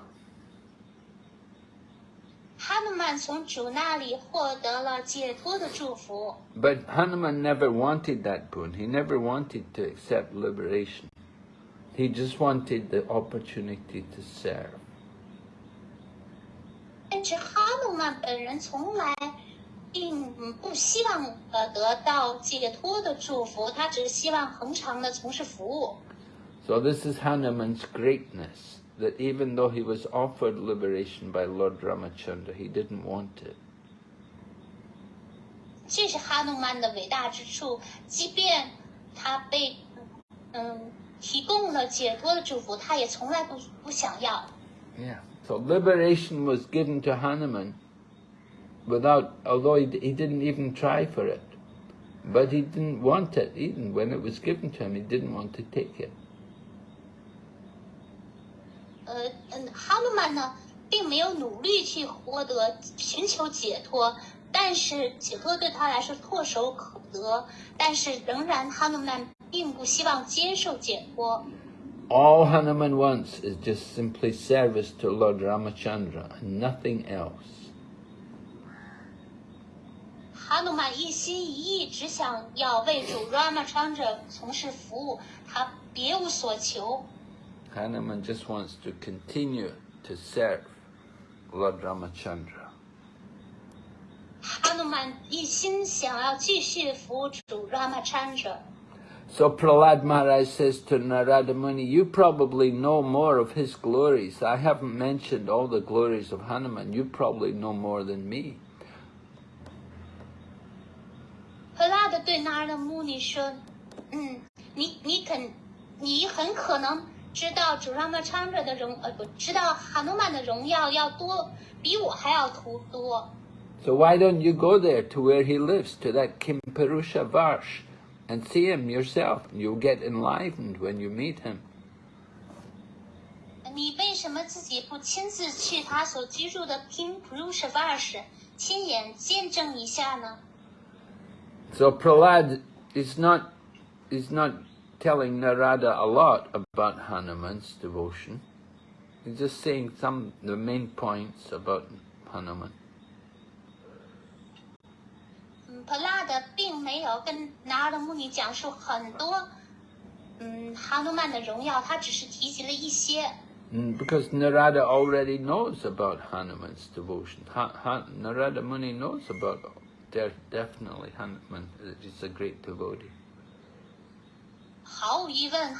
哈努曼从主那里获得了解脱的祝福， But Hanuman never wanted that boon. He never wanted to accept liberation. He just wanted the opportunity to serve. 但是哈努曼本人从来并不希望呃得到解脱的祝福，他只是希望恒常的从事服务。So this is Hanuman's greatness, that even though he was offered liberation by Lord Ramachandra, he didn't want it. 这是哈努曼的伟大之处，即便他被嗯提供了解脱的祝福，他也从来不不想要。Yeah. So liberation was given to Hanuman without, although he, he didn't even try for it. But he didn't want it, even when it was given to him, he didn't want to take it. 呃嗯，哈努曼呢，并没有努力去获得寻求解脱，但是解脱对他来说唾手可得，但是仍然哈努曼并不希望接受解脱。 All Hanuman wants is just simply service to Lord Ramachandra and nothing else. 哈努曼一心一意只想要为主 Ramachandra 从事服务，他别无所求。 Hanuman just wants to continue to serve Lord Ramachandra. 哈努曼一心想要继续服务主 Ramachandra。 So Prahlad Maharaj says to Narada Muni, you probably know more of his glories. I haven't mentioned all the glories of Hanuman. You probably know more than me. 赫拉德对那儿的穆尼说：“嗯，你你肯，你很可能知道主 Ramachandra 的荣，呃，不知道哈努曼的荣耀要多，比我还要图多。 So why don't you go there to where he lives, to that Kimpurusha Varsh, and see him yourself? And you'll get enlivened when you meet him. 你为什么自己不亲自去他所居住的 King Purusha v a r s 亲眼见证一下呢？” So Prahlad is not is not telling Narada a lot about Hanuman's devotion. He's just saying some the main points about Hanuman. 嗯，普拉德并没有跟拿尔的穆尼讲述很多，嗯，哈努曼的荣耀，他只是提及了一些。 Mm, Because Narada already knows about Hanuman's devotion. Ha, ha, Narada Muni knows about de- definitely Hanuman. that He's a great devotee. 毫无疑问，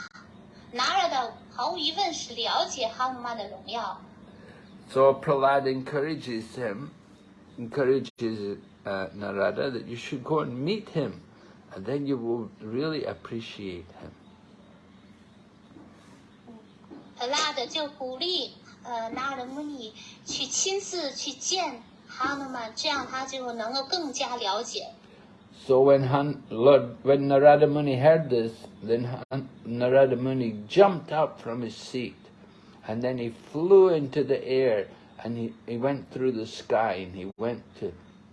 拿尔的毫无疑问是了解哈努曼的荣耀。 So Prahlad encourages him, encourages uh, Narada that you should go and meet him, and then you will really appreciate him. 普拉德就鼓励呃拿尔的穆尼去亲自去见哈努曼，这样他就能够更加了解。 So when Han, Lord, when Narada Muni heard this, then Han, Narada Muni jumped up from his seat, and then he flew into the air, And he, he went through the sky and he went to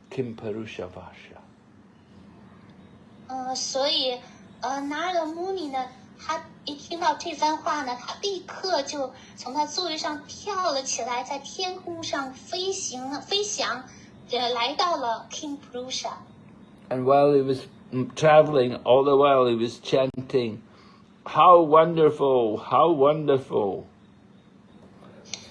Kimpurusha Varsha. 呃，所以呃，拿了 Muni 呢，他一听到这番话呢，他立刻就从他座位上跳了起来，在天空上飞行了，飞翔，呃，来到了 Kimpurusha。And while he was traveling, all the while he was chanting, "How wonderful! How wonderful!"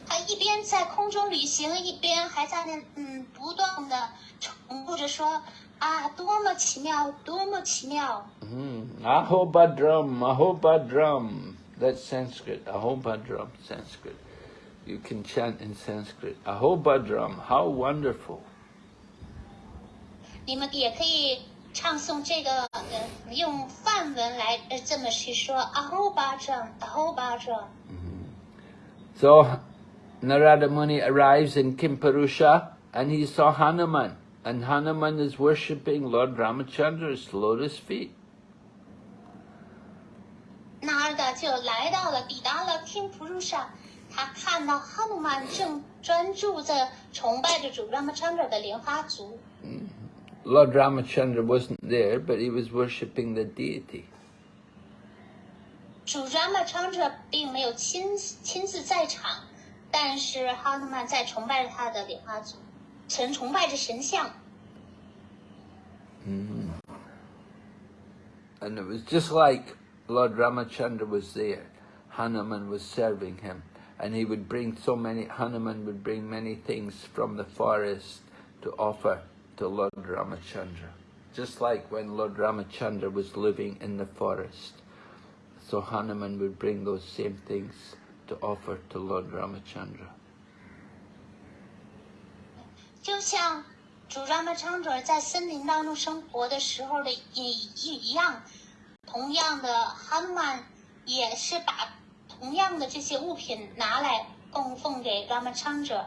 他一边在空中旅行，一边还在那嗯不断的。重复着说啊，多么奇妙，多么奇妙。 Mm. Ahobadram, Ahobadram. That's Sanskrit. Ahobadram, Sanskrit. You can chant in Sanskrit. Ahobadram, how wonderful. 你们也可以唱诵这个，呃，用梵文来呃这么去说啊吼巴掌，啊吼巴掌。 So Narada Muni arrives in Kimparusha and he saw Hanuman. And Hanuman is worshipping Lord Ramachandra's lotus feet. 纳尔达就来到了，抵达了 King Purusha，他看到哈努曼正专注在崇拜着主 Ramachandra 的莲花足。 Lord Ramachandra wasn't there, but he was worshipping the deity. 主 Ramachandra 并没有亲亲自在场，但是哈努曼在崇拜着他的莲花足， 神崇拜着神像。 And it was just like Lord Ramachandra was there. Hanuman was serving him. And he would bring so many, Hanuman would bring many things from the forest to offer to Lord Ramachandra. Just like when Lord Ramachandra was living in the forest. So Hanuman would bring those same things to offer to Lord Ramachandra. 就像主 Ramachandra 在森林当中生活的时候的一一一样，同样的哈努曼也是把同样的这些物品拿来供奉给 Ramachandra。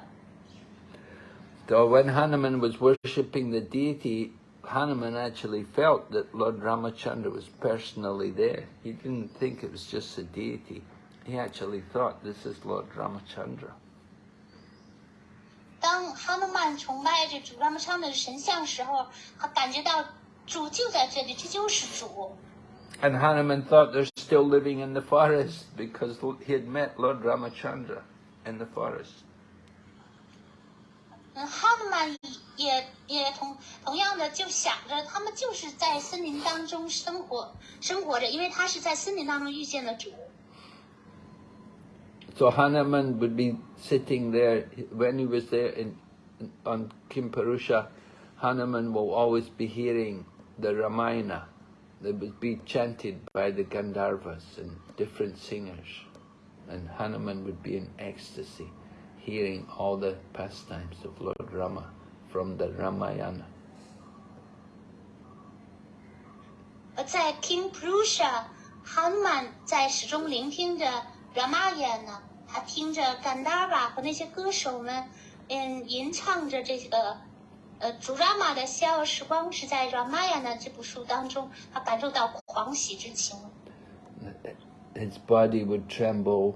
So when Hanuman was worshipping the deity, Hanuman actually felt that Lord Ramachandra was personally there. He didn't think it was just a deity. He actually thought this is Lord Ramachandra. 当哈努曼崇拜着主 Ramachandra 的神像时候，他感觉到主就在这里，这就是主。And Hanuman thought they're still living in the forest because he had met Lord Ramachandra in the forest. 嗯，哈努曼也也同同样的就想着，他们就是在森林当中生活生活着，因为他是在森林当中遇见了主。So Hanuman would be sitting there, when he was there in, on Kimpurusha, Hanuman will always be hearing the Ramayana that would be chanted by the Gandharvas and different singers. And Hanuman would be in ecstasy, hearing all the pastimes of Lord Rama from the Ramayana. Hanuman 在始终聆听着 Ramayana。他听着 Gandhara 和那些歌手们，嗯，吟唱着这个呃主 Rama 的逍遥时光，是在 Ramayana 这部书当中，他感受到狂喜之情。 His body would tremble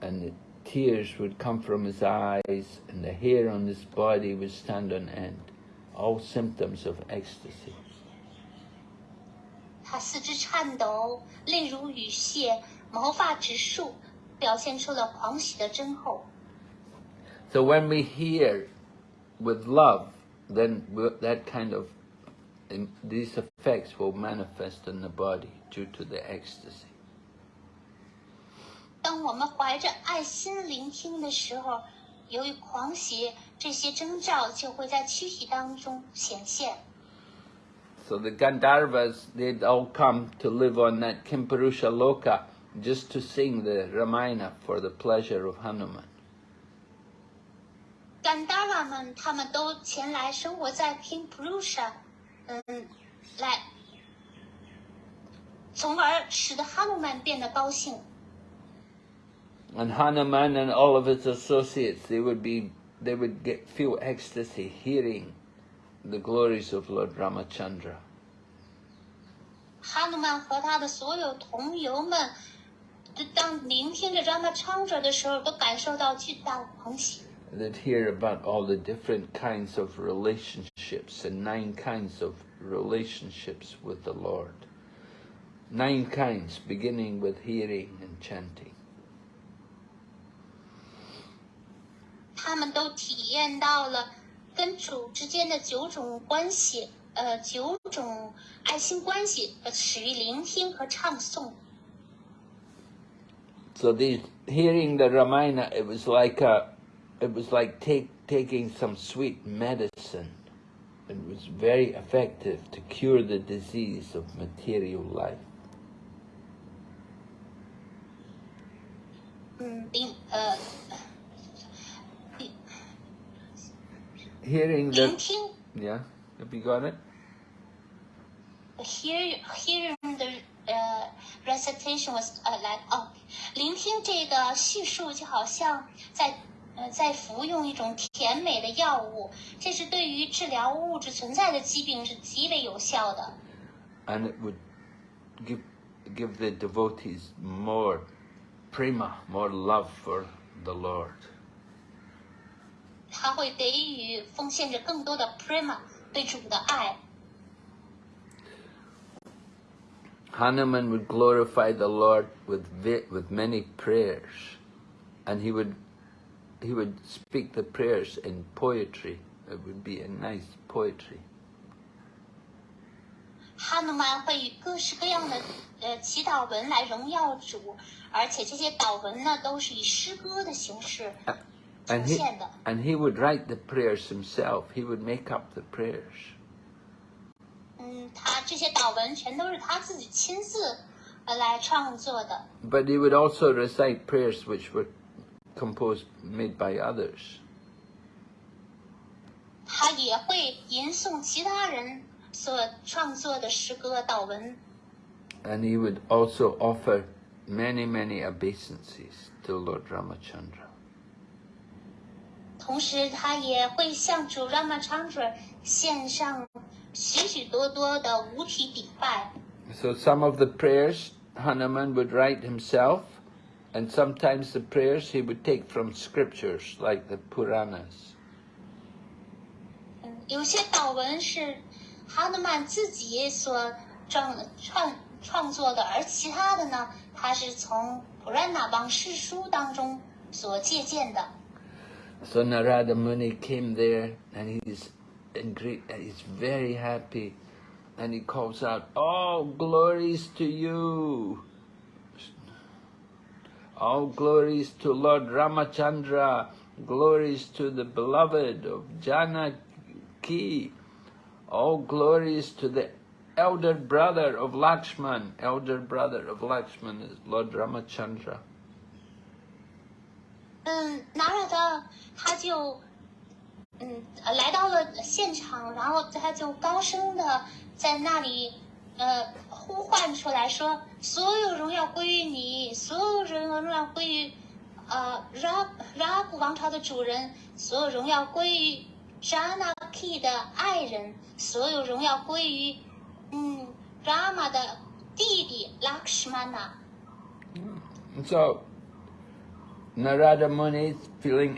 and the tears would come from his eyes and the hair on his body would stand on end. All symptoms of ecstasy. 他四肢颤抖，泪如雨泻，毛发直竖， 表现出了狂喜的真厚。 So when we hear with love, then we'll- that kind of um, these effects will manifest in the body due to the ecstasy. 当我们怀着爱心聆听的时候，由于狂喜，这些征兆就会在躯体当中显现。 So the Gandharvas, they'd all come to live on that Kimparusha Loka just to sing the Ramayana for the pleasure of Hanuman. 甘达拉们，他们都前来生活在 King Prussia，嗯，来，从而使得哈努曼变得高兴。 And Hanuman and all of his associates, they would be, they would get feel ecstasy hearing the glories of Lord Ramachandra. 哈努曼和他的所有同游们，就 当聆听着让他唱着的时候，都感受到巨大的狂喜。They hear about all the different kinds of relationships and nine kinds of relationships with the Lord. Nine kinds, beginning with hearing and chanting. 他们都体验到了跟主之间的九种关系，呃，九种爱心关系，呃，始于聆听和唱诵。so these hearing the Ramayana, it was like a, it was like take, taking some sweet medicine. It was very effective to cure the disease of material life. Hearing the yeah, have you got it? Hear, hearing the the recitation was uh, like up。聆听这个叙述就好像在呃在服用一种甜美的药物，这是对于治疗物质存在的疾病是极为有效的。And it would give give the devotees more prema, more love for the Lord. 他会给予奉献着更多的 prema 对主的爱。Hanuman would glorify the Lord with vi- with many prayers, and he would he would speak the prayers in poetry. It would be a nice poetry. 哈努曼会以各式各样的呃祈祷文来荣耀主，而且这些祷文呢都是以诗歌的形式 And 呈 he 现的。 and he would write the prayers himself. He would make up the prayers. 嗯，他这些祷文全都是他自己亲自呃来创作的。 But he would also recite prayers which were composed made by others. 他也会吟诵其他人所创作的诗歌祷文， And he would also offer many, many obeisances to Lord Ramachandra. 同时他也会向主 Ramachandra 献上 许许多多的五体礼拜。 So some of the prayers Hanuman would write himself, and sometimes the prayers he would take from scriptures like the Puranas. 嗯，有些祷文是哈德曼自己所创创创作的，而其他的呢，他是从普兰那邦释书当中所借鉴的。 So Narada Muni came there, and he's in great, and he's very happy, and he calls out, "All glories to you! All glories to Lord Ramachandra! Glories to the beloved of Janaki! All glories to the elder brother of Lakshman! Elder brother of Lakshman is Lord Ramachandra." 嗯，拿着他，他就 嗯来到了现场，然后他就高声的在那里呃呼唤出来说：“所有荣耀归于你，所有荣耀归于呃拉拉古王朝的主人，所有荣耀归于 Janaki 的爱人，所有荣耀归于嗯 Rama 的弟弟 Lakshmana。” So Narada Muni feeling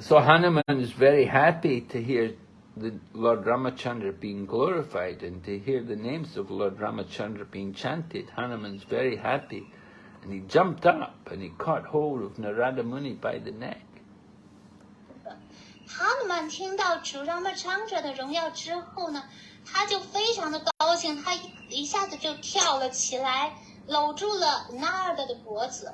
So Hanuman is very happy to hear the Lord Ramachandra being glorified and to hear the names of Lord Ramachandra being chanted. Hanuman's very happy. And he jumped up and he caught hold of Narada Muni by the neck. 哈努曼听到主 Ramachandra 的荣耀之后呢，他就非常的高兴，他一一下子就跳了起来，搂住了 Narada 的脖子。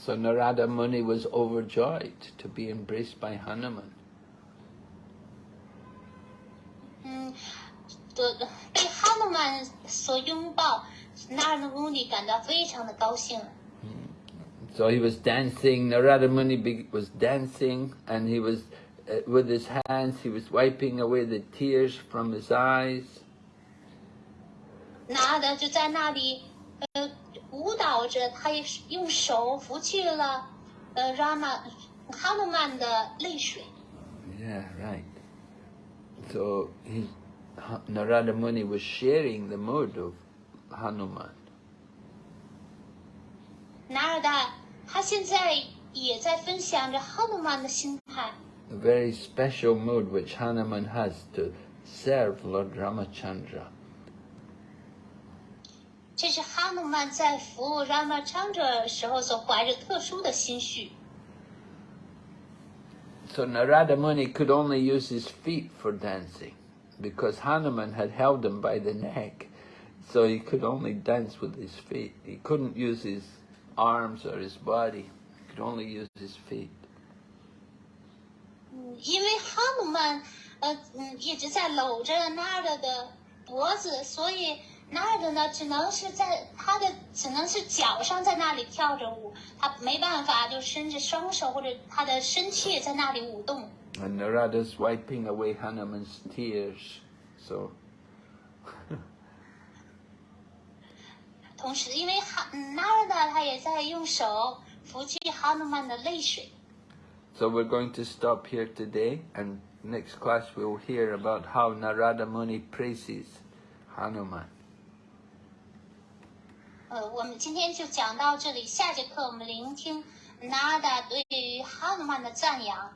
So Narada Muni was overjoyed to be embraced by Hanuman. 嗯，对被哈努曼所拥抱，纳尔穆尼感到非常的高兴。 So he was dancing, Narada Muni be- was dancing, and he was, uh, with his hands, he was wiping away the tears from his eyes. 拿的就在那里，呃， 舞蹈着，他也是用手拂去了，呃，Rama 哈努曼的泪水。 Yeah, right. So he, Ha- Narada Muni was sharing the mood of Hanuman. 拿尔达他现在也在分享着哈努曼的心态， A very special mood which Hanuman has to serve Lord Ramachandra. 这是哈努曼在服务 Ramachandra 时候所怀着特殊的心绪。 So Narada Muni could only use his feet for dancing because Hanuman had held him by the neck. So he could only dance with his feet. He couldn't use his arms or his body. He could only use his feet. 嗯，因为哈努曼呃嗯一直在搂着纳尔的脖子，所以 纳尔呢只能是在他的只能是脚上在那里跳着舞，他没办法就伸着双手或者他的身躯也在那里舞动。 And Narada's wiping away Hanuman's tears. So 同时，因为哈嗯纳尔呢他也在用手拂去哈努曼的泪水。 So we're going to stop here today, and next class we'll hear about how Narada Muni praises Hanuman. 呃，我们今天就讲到这里，下节课我们聆听纳达对于哈努曼的赞扬。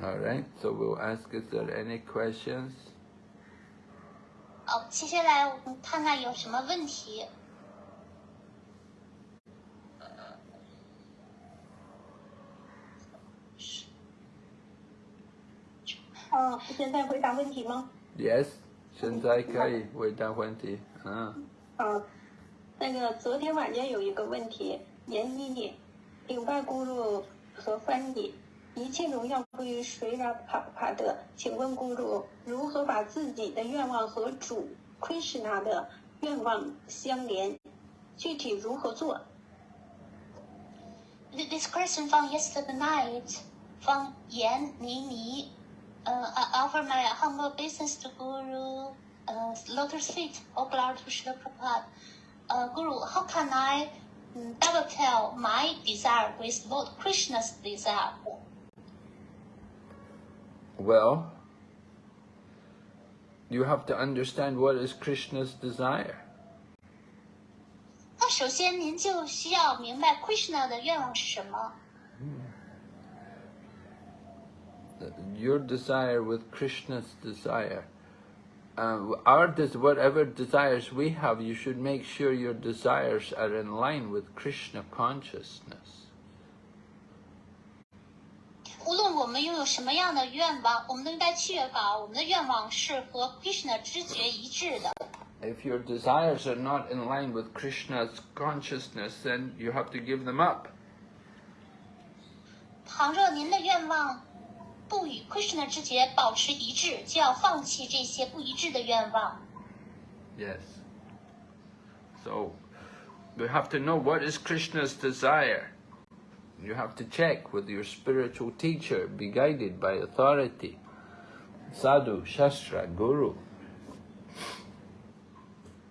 All right. So we'll ask: Is there any questions? 好，接下来我们看看有什么问题。啊，现在回答问题吗？Yes. 现在可以回答问题。啊。啊，那个昨天晚间有一个问题，研一顶拜咕噜和翻译，一切荣耀归于谁拉帕帕的？请问咕噜如何把自己的愿望和主 Krishna 的愿望相连？具体如何做？ Th- This question from yesterday night from Yan Nini. Uh, I offer my humble business to Guru, uh, Lotus Feet, all glory to Srila Prabhupada. uh, Guru, how can I mm, dovetail my desire with Lord Krishna's desire? Well, you have to understand what is Krishna's desire. Your desire with Krishna's desire Uh, our des- whatever desires we have, you should make sure your desires are in line with Krishna consciousness. 无论我们拥有什么样的愿望，我们都应该确保我们的愿望是和 Krishna 知觉一致的。 If your desires are not in line with Krishna's consciousness, then you have to give them up. 倘若您的愿望 不与 Krishna 知觉保持一致，就要放弃这些不一致的愿望。 Yes. So, you have to know what is Krishna's desire. You have to check with your spiritual teacher, be guided by authority, sadhu, shastra, guru.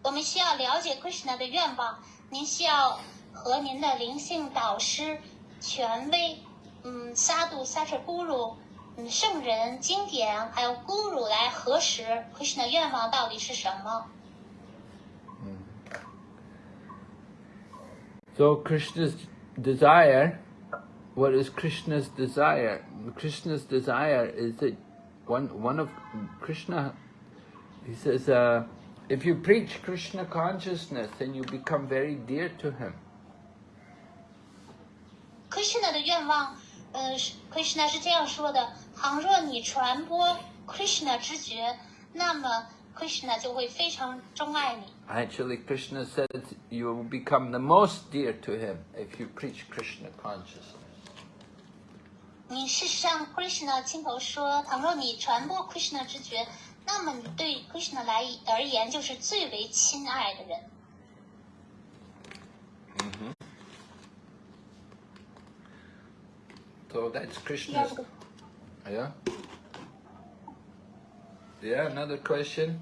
我们需要了解 Krishna 的愿望，您需要和您的灵性导师、权威，嗯，萨杜、萨彻咕噜， 嗯，圣人、经典，还有 Guru 来核实 Krishna 愿望到底是什么。 So, Krishna's desire, what is Krishna's desire? Krishna's desire is that one, one of Krishna, he says, uh, if you preach Krishna consciousness, then you become very dear to him. Krishna 的愿望， 呃是，Krishna 是这样说的：倘若你传播 Krishna 知觉，那么 Krishna 就会非常钟爱你。Actually, Krishna said you will become the most dear to him if you preach Krishna consciousness. 你事实上，Krishna 亲口说，倘若你传播 Krishna 知觉，那么你对 Krishna 来而言就是最为亲爱的人。So that's Krishna's. 个 Yeah. Yeah. Another question.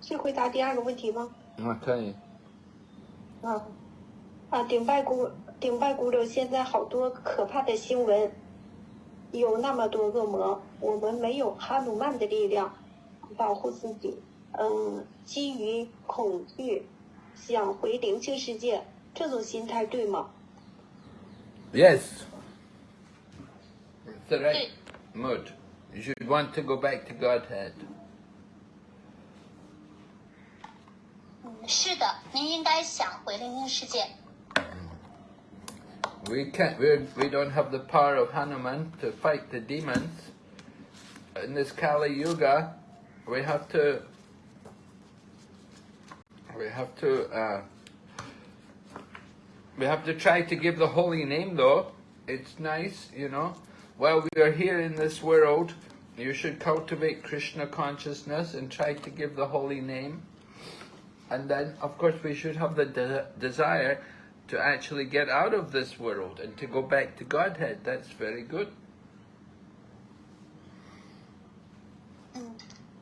是回答第二个问题吗？嗯，可以。嗯啊啊！顶拜古顶拜古柳，现在好多可怕的新闻，有那么多恶魔，我们没有哈努曼的力量保护自己。嗯，基于恐惧想回灵性世界，这种心态对吗？ Yes. It's the right Hey. mood. You should want to go back to Godhead. 嗯，是的，您应该想回灵性世界。 We can't. We're, we don't have the power of Hanuman to fight the demons. In this Kali Yuga, we have to. We have to. Uh, we have to try to give the holy name, though. It's nice, you know. While we are here in this world, you should cultivate Krishna consciousness and try to give the holy name. And then, of course, we should have the de- desire to actually get out of this world and to go back to Godhead. That's very good. 嗯，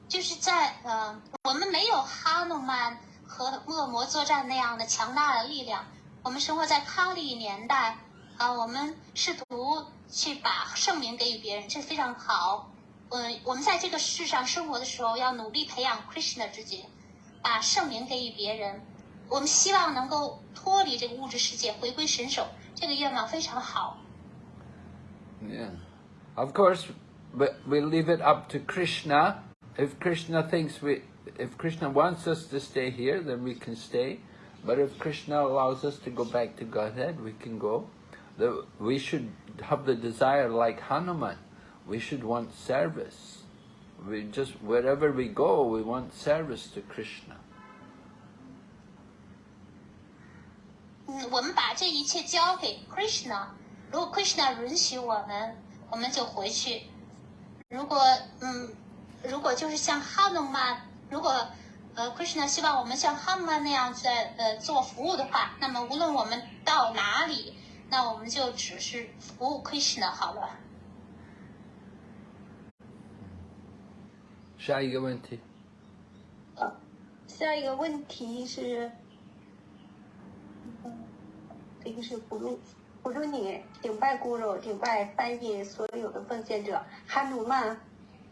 就是在呃，我们没有哈努曼和恶魔作战那样的强大的力量。 我们生活在康利年代啊，我们试图去把圣名给予别人，这非常好。嗯，我们在这个世上生活的时候，要努力培养 Krishna 之觉，把圣名给予别人。我们希望能够脱离这个物质世界，回归神手，这个愿望非常好。Yeah. Of course, but we leave it up to Krishna. If Krishna thinks we, if Krishna wants us to stay here, then we can stay. But if Krishna allows us to go back to Godhead, we can go. The, we should have the desire like Hanuman. We should want service. We just, wherever we go, we want service to Krishna. 嗯，我们把这一切交给 Krishna，如果 Krishna 允许我们，我们就回去。如果嗯，如果就是像哈努曼，如果 呃 Krishna 希望我们像哈努曼那样在呃做服务的话，那么无论我们到哪里，那我们就只是服务 Krishna 好了。下一个问题。呃，下一个问题是，这个是不入不入你顶拜咕噜，顶拜翻译所有的奉献者。哈努曼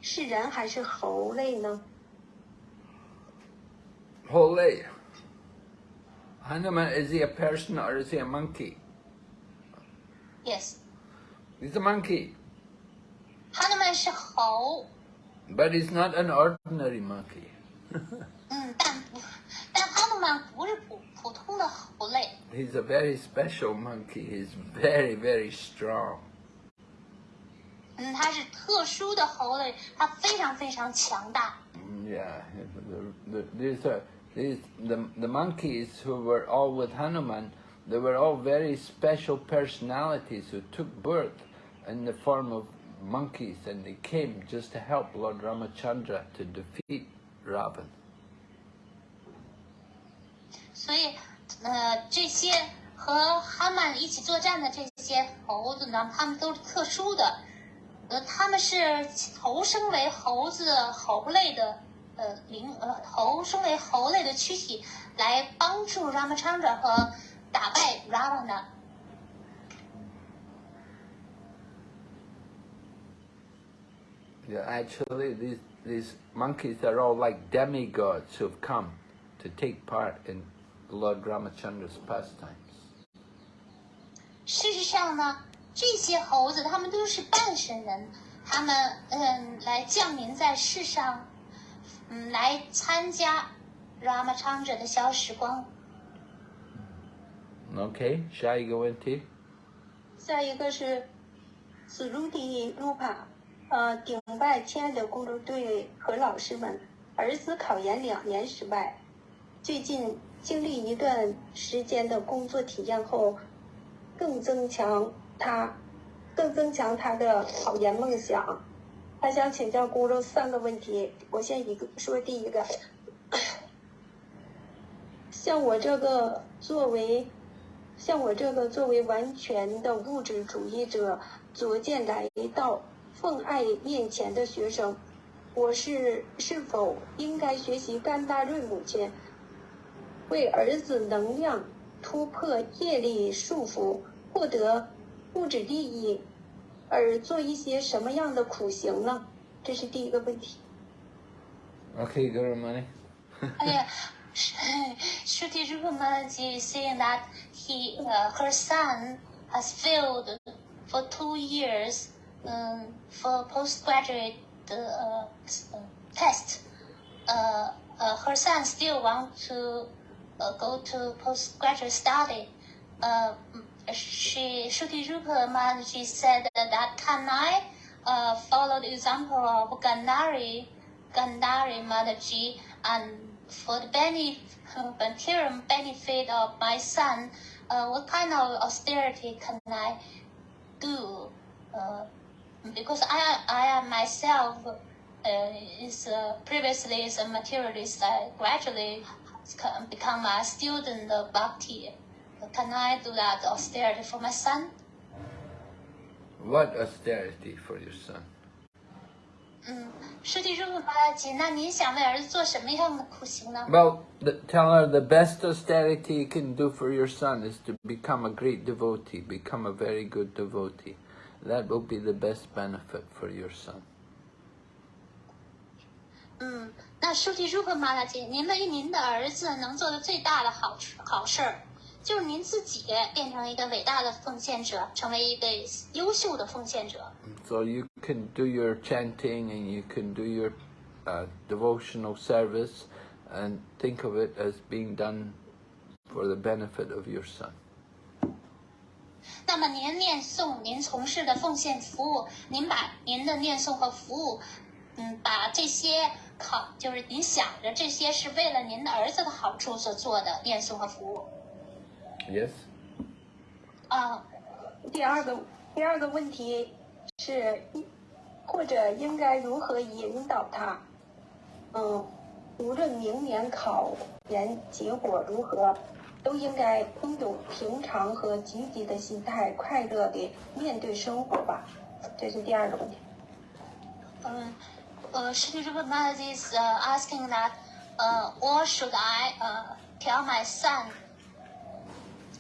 是人还是猴类呢？Holy. Hanuman, is he a person or is he a monkey? Yes， He's a monkey. 哈努曼是猴， But he's not an ordinary monkey. 嗯，但不，但哈努曼不是普普通的猴类。 He's a very special monkey. He's very, very strong. 嗯，它是特殊的猴类，它非常非常强大。 Mm, Yeah, the, the, these are these the the monkeys who were all with Hanuman. They were all very special personalities who took birth in the form of monkeys, and they came just to help Lord Ramachandra to defeat Ravan. 所以，呃，这些和哈曼一起作战的这些猴子呢，它们都是特殊的，呃，他们是投生为猴子猴类的， 呃，灵呃猴身为猴类的躯体，来帮助 Ramachandra 和打败 Ravana。Yeah, actually, these these monkeys are all like demigods who've come to take part in Lord Ramachandra's pastimes. 事实上呢，这些猴子他们都是半神人，他们嗯来降临在世上，嗯来参加 Ramachandra 的小时光。Okay, 下一个问题。下一个是斯鲁迪鲁帕，呃，顶拜亲爱的咕噜队和老师们，儿子考研两年失败，最近经历一段时间的工作体验后，更增强他，更增强他的考研梦想。他想请教咕噜三个问题，我先一个说第一个，像我这个作为像我这个作为完全的物质主义者，逐渐来到奉爱面前的学生，我是是否应该学习甘大瑞母亲，为儿子能量突破业力束缚，获得物质利益，而做一些什么样的苦行呢？这是第一个问题。Okay, Guru Mani. Yeah, Shruti Rupamalaji is saying that he, uh, her son has failed for two years um, for postgraduate uh, uh, test. Uh, uh, her son still want to uh, go to postgraduate study. Uh, she, Shruti Rupamalaji said that can I uh, follow the example of Gandhari, Gandhari Mataji, and for the benefit, benefit of my son, uh, what kind of austerity can I do? Uh, because I, I myself uh, is uh, previously is a materialist. I gradually become a student of bhakti. Can I do that austerity for my son? What austerity for your son? 嗯，师弟如果巴吉，那您想为儿子做什么样的苦行呢？ Well, the, tell her the best austerity you can do for your son is to become a great devotee, become a very good devotee. That will be the best benefit for your son. 嗯，那书记如何马大姐，您为您的儿子能做的最大的好处好事儿， 就是您自己变成一个伟大的奉献者，成为一个优秀的奉献者。So you can do your chanting and you can do your uh, devotional service and think of it as being done for the benefit of your son. 那么您念诵，您从事的奉献服务，您把您的念诵和服务，嗯，把这些考，就是您想着这些是为了您的儿子的好处所做的念诵和服务。Yes? 啊，第二个第二个问题是，或者应该如何引导他？嗯，无论明年考研结果如何，都应该拥有平常和积极的心态，快乐的面对生活吧。这是第二个问题。嗯，呃，Shri Rupa is uh, asking that, uh, or should I uh, tell my son,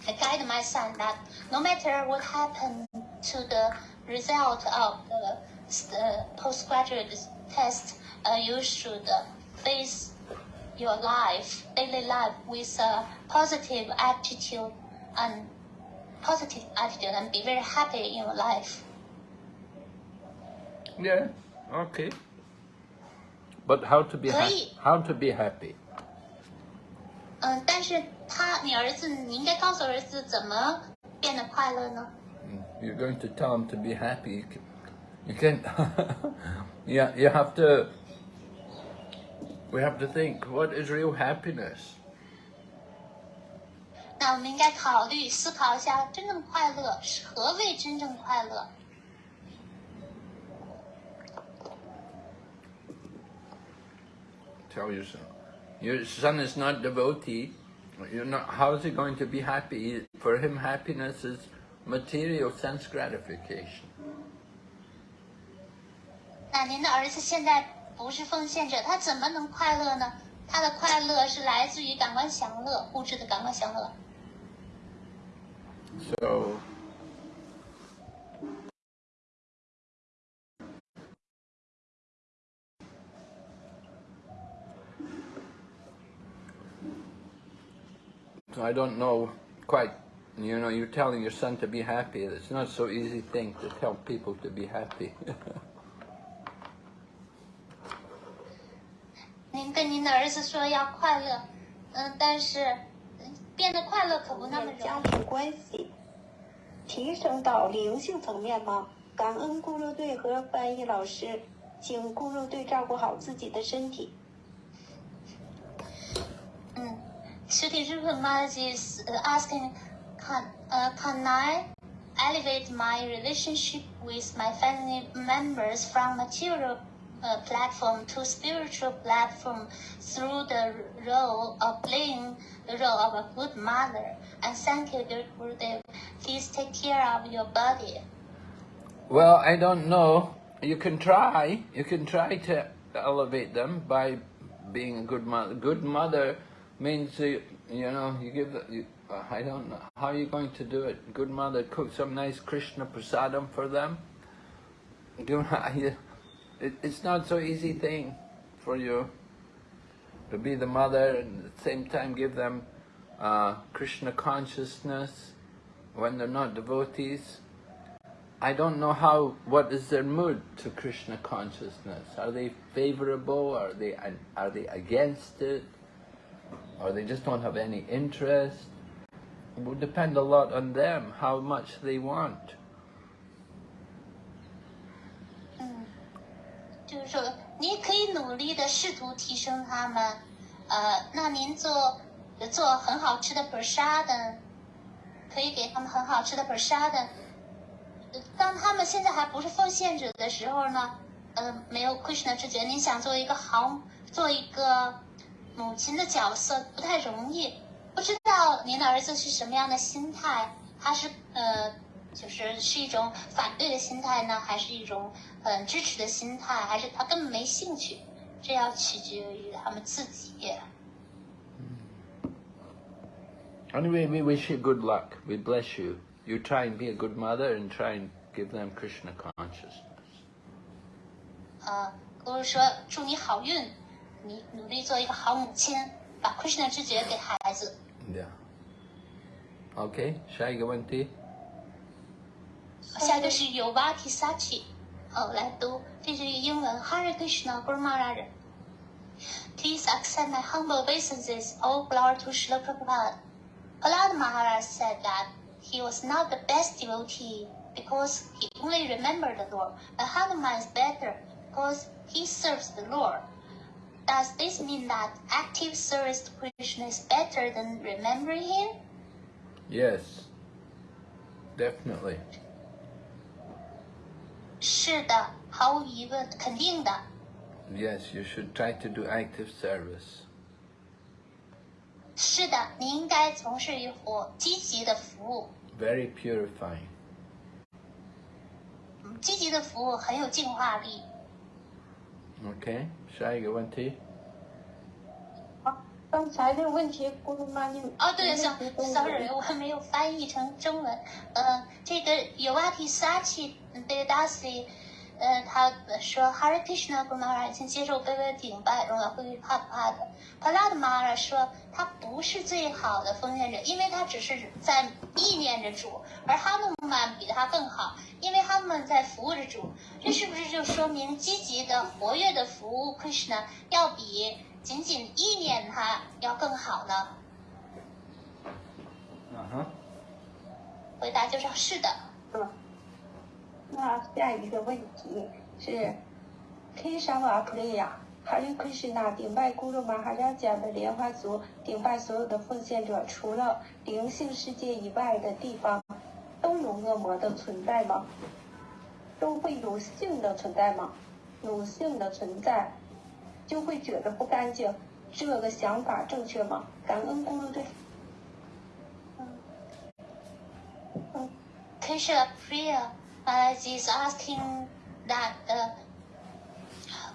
I guide my son that no matter what happened to the result of the, the postgraduate test, uh, you should uh, face your life, daily life, with a positive attitude and positive attitude and be very happy in your life. Yeah, okay. But how to be happy? 可以。 How to be happy? 嗯，但是 他，你儿子，你应该告诉儿子怎么变得快乐呢？ Mm, You're going to tell him to be happy. You can, you can yeah, you have to. We have to think what is real happiness. 那我们应该考虑、思考一下，真正快乐是何谓真正快乐？ Tell your son. Your son is not devotee. You're not. How is he going to be happy? For him, happiness is material sense gratification. 那您的儿子现在不是奉献者，他怎么能快乐呢？他的快乐是来自于感官享乐，物质的感官享乐。 So. I don't know quite, you know, you're telling your son to be happy. It's not so easy thing to tell people to be happy. 您跟您的儿子说要快乐，嗯，但是嗯变得快乐可不那么容易。家庭关系提升到灵性层面吗？感恩咕噜队和翻译老师，请咕噜队照顾好自己的身体。Shruti Rupamaji is uh, asking, can, uh, can I elevate my relationship with my family members from material uh, platform to spiritual platform through the role of playing the role of a good mother. And thank you, dear Gurudev. Please take care of your body. Well, I don't know. You can try. You can try to elevate them by being a good mother. Good mother means you, you know you give. You, I don't know how are you going to do it. Good mother, cook some nice Krishna prasadam for them. Do it, it's not so easy thing for you to be the mother and at the same time give them uh, Krishna consciousness when they're not devotees. I don't know how, what is their mood to Krishna consciousness? Are they favorable? Are they, are they against it? Or they just don't have any interest? It would depend a lot on them, how much they want. 就是说，你可以努力的试图提升他们。呃，那您做做很好吃的 prasad，可以给他们很好吃的 prasad。当他们现在还不是奉献者的时候呢，呃，没有 Krishna 之觉，您想做一个好，做一个母亲的角色不太容易。不知道您的儿子是什么样的心态？他是呃，就是是一种反对的心态呢，还是一种很支持的心态，还是他根本没兴趣？这要取决于他们自己。Anyway, we wish you good luck. We bless you. You try and be a good mother and try and give them Krishna consciousness. 呃，我是说祝你好运，你努力做一个好母亲，把 Krishna 知觉给孩子。Yeah. OK，下一个问题。下一个是 Yuvati Sachi，哦，来读，这是英文 Hare Krishna Guru Please accept my humble obeisances, all glory to Srila Prabhupada. Prahlad Maharaj said that he was not the best devotee because he only remembered the Lord, but Hanuman is better because he serves the Lord. Does this mean that active service to Krishna is better than remembering him? Yes, definitely. 是的，毫无疑问，肯定的。Yes, you should try to do active service. 是的，你应该从事于活积极的服务。Very purifying. 积极的服务很有净化力。Okay， 下一个问题。好，刚才的问题，咕噜妈你哦，对，sorry，我还没有翻译成中文。呃，这个 Yovati Sachi Devdasi。呃，他说 Hare Krishna Guru Maharaj 请接受卑微顶拜，荣耀归于帕帕的。帕拉的 Maharaj 说他不是最好的奉献者，因为他只是在意念着主，而哈努曼比他更好，因为他们在服务着主。这是不是就说明积极的、活跃的服务 Krishna 要比仅仅意念他要更好呢？嗯哼。回答就是是的。嗯。那下一个问题是，K 沙瓦普利亚还有 Krishna 顶拜咕噜玛哈扎家的莲花族顶拜所有的奉献者，除了灵性世界以外的地方，都有恶魔的存在吗？都会有性的存在吗？有性的存在，就会觉得不干净，这个想法正确吗？感恩咕噜队。嗯。嗯，Krishna Priya。Balaji is asking that uh,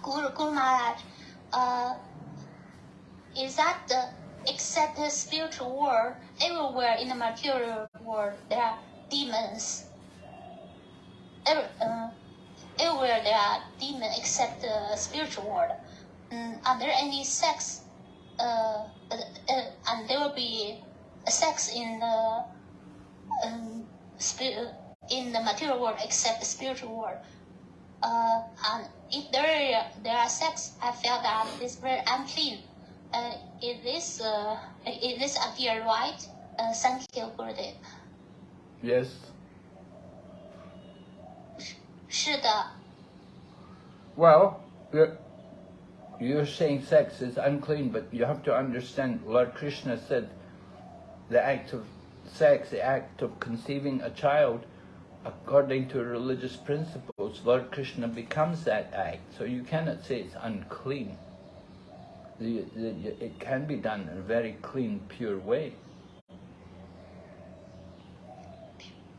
Guru, Guru Maharaj, uh, is that the except the spiritual world, everywhere in the material world there are demons. Every, uh, everywhere there are demons except the spiritual world. Um, are there any sex? Uh, uh, uh, and there will be sex in the um, spirit in the material world except the spiritual world. Uh, and if there there are sex, I feel that it's very unclean. Uh, is this uh, is this idea right? Uh, thank you, Gurudev. Yes. 是的。Well, you're, you're saying sex is unclean, but you have to understand. Lord Krishna said, the act of sex, the act of conceiving a child according to religious principles, Lord Krishna becomes that act. So you cannot say it's unclean. the, the, it can be done in a very clean, pure way.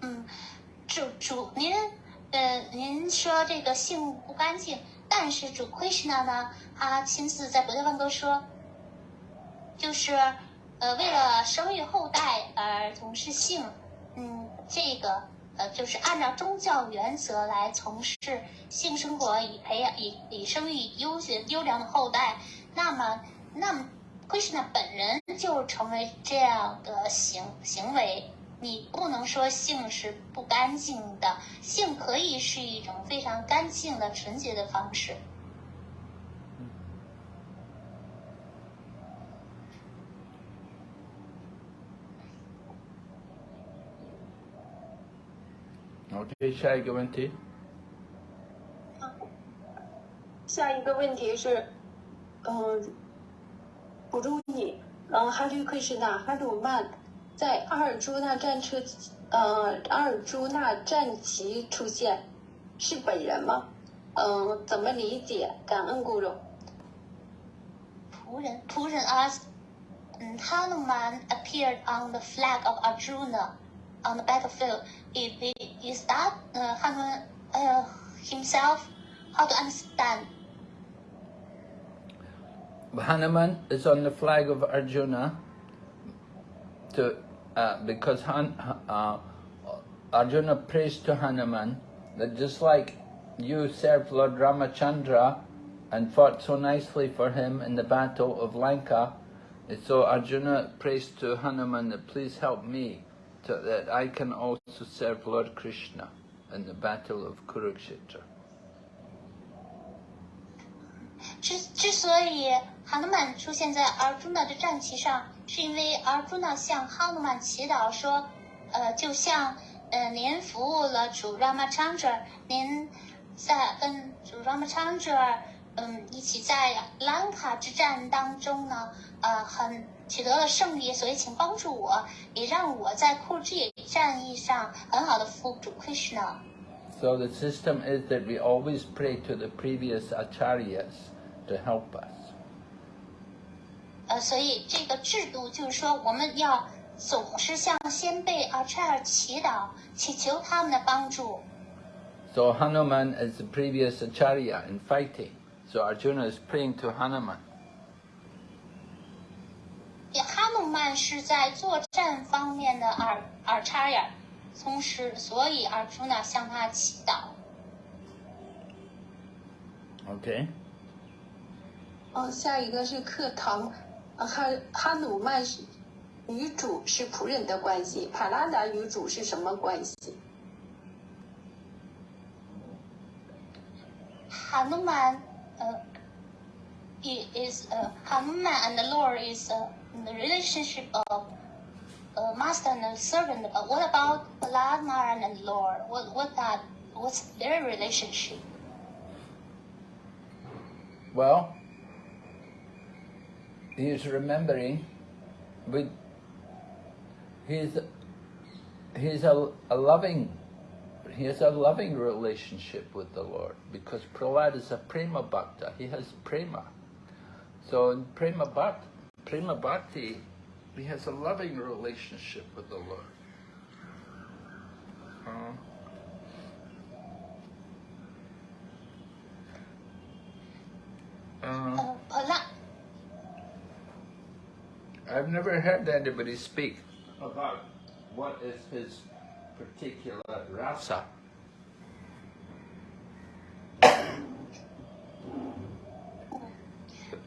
嗯，主主您呃，您说这个性不干净，但是主 Krishna 呢，他亲自在《博德梵歌》说，就是呃，为了生育后代而从事性，嗯，这个 呃，就是按照宗教原则来从事性生活，以培养以以生育优秀优良的后代。那么，那么 Krishna 本人就成为这样的行行为。你不能说性是不干净的，性可以是一种非常干净的、纯洁的方式。好，下一个问题。下一个问题是，嗯，古忠义，嗯，哈鲁克是哪？哈鲁曼在阿尔朱纳战车，呃，阿尔朱纳战旗出现，是本人吗？嗯，怎么理解？感恩古忠。仆人，仆人阿斯，嗯，哈鲁曼 appeared on the flag of Arjuna on the battlefield. He be is that uh, Hanuman uh, himself? How to understand? Hanuman is on the flag of Arjuna to, uh, because Han, uh, Arjuna prays to Hanuman that just like you served Lord Ramachandra and fought so nicely for him in the battle of Lanka, so Arjuna prays to Hanuman that please help me so that I can also serve Lord Krishna in the battle of Kurukshetra. 之之所以哈努曼出现在阿尔朱纳的战旗上，是因为阿尔朱纳向哈努曼祈祷说，呃，就像呃您服务了主 Ramachandra，您在跟主 Ramachandra 嗯一起在兰卡之战当中呢，呃很取得了胜利，所以请帮助我，也让我在库之野战役上很好的服务主 Krishna。So the system is that we always pray to the previous acharyas to help us. 呃，所以这个制度就是说，我们要总是向先辈 acharya 祈祷，祈求他们的帮助。So Hanuman is the previous acharya in fighting. So Arjuna is praying to Hanuman. 也哈努曼是在作战方面的阿阿查尔，从时，所以阿朱娜向他祈祷。Okay. 嗯，下一个是课堂，呃哈哈努曼是与主是仆人的关系，帕拉达与主是什么关系？哈努曼，呃，he is 呃，哈努曼 and the Lord is uh, the relationship of master and servant. But what about Ladmaran and Lord? What what that? What's their relationship? Well, he is remembering with he's he's a, a loving he has a loving relationship with the Lord because Prahlad is a prema bhakta. He has prema. So in prema bhakti, Prema Bhakti has a loving relationship with the Lord. Uh, uh, I've never heard anybody speak about what is his particular rasa.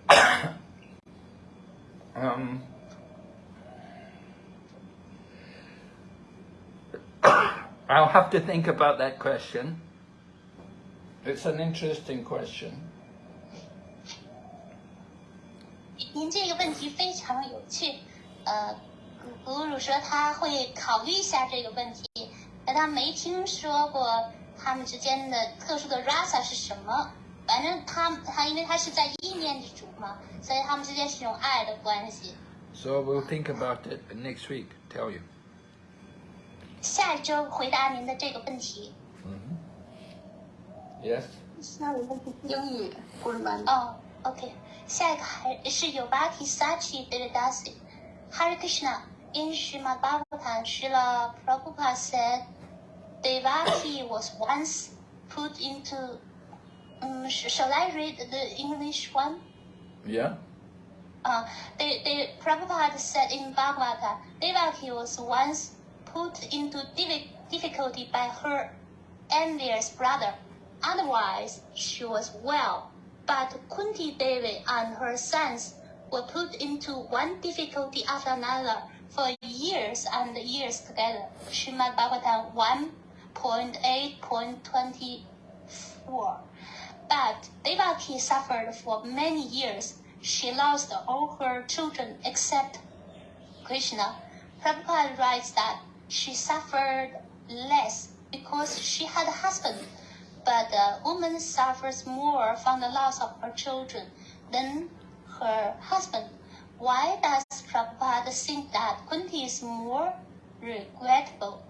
Oh. um, I'll have to think about that question. It's an interesting question. 您这个问题非常有趣，呃，古古鲁说他会考虑一下这个问题，但他没听说过他们之间的特殊的 rasa 是什么。反正他他因为他是在意念之主嘛，所以他们之间是一种爱的关系。 So we'll think about it next week, tell you. 下一周回答您的这个问题。 Yes? 下一个是英语，古尔曼。哦，OK， 下一个还是 Yovati Sachi Devidasi Hare Krishna. In Srimad Bhagavatam, Srila Prabhupada said Devaki was once put into. um, sh- shall I read the English one? Yeah? Uh, the, the Prabhupada said in Bhagavata, Devaki was once put into difficulty by her envious brother. Otherwise, she was well. But Kunti Devi and her sons were put into one difficulty after another for years and years together. Srimad Bhagavatam 1.8.24. But Devaki suffered for many years. She lost all her children except Krishna. Prabhupada writes that she suffered less because she had a husband, but the woman suffers more from the loss of her children than her husband. Why does Prabhupada think that Kunti is more regrettable?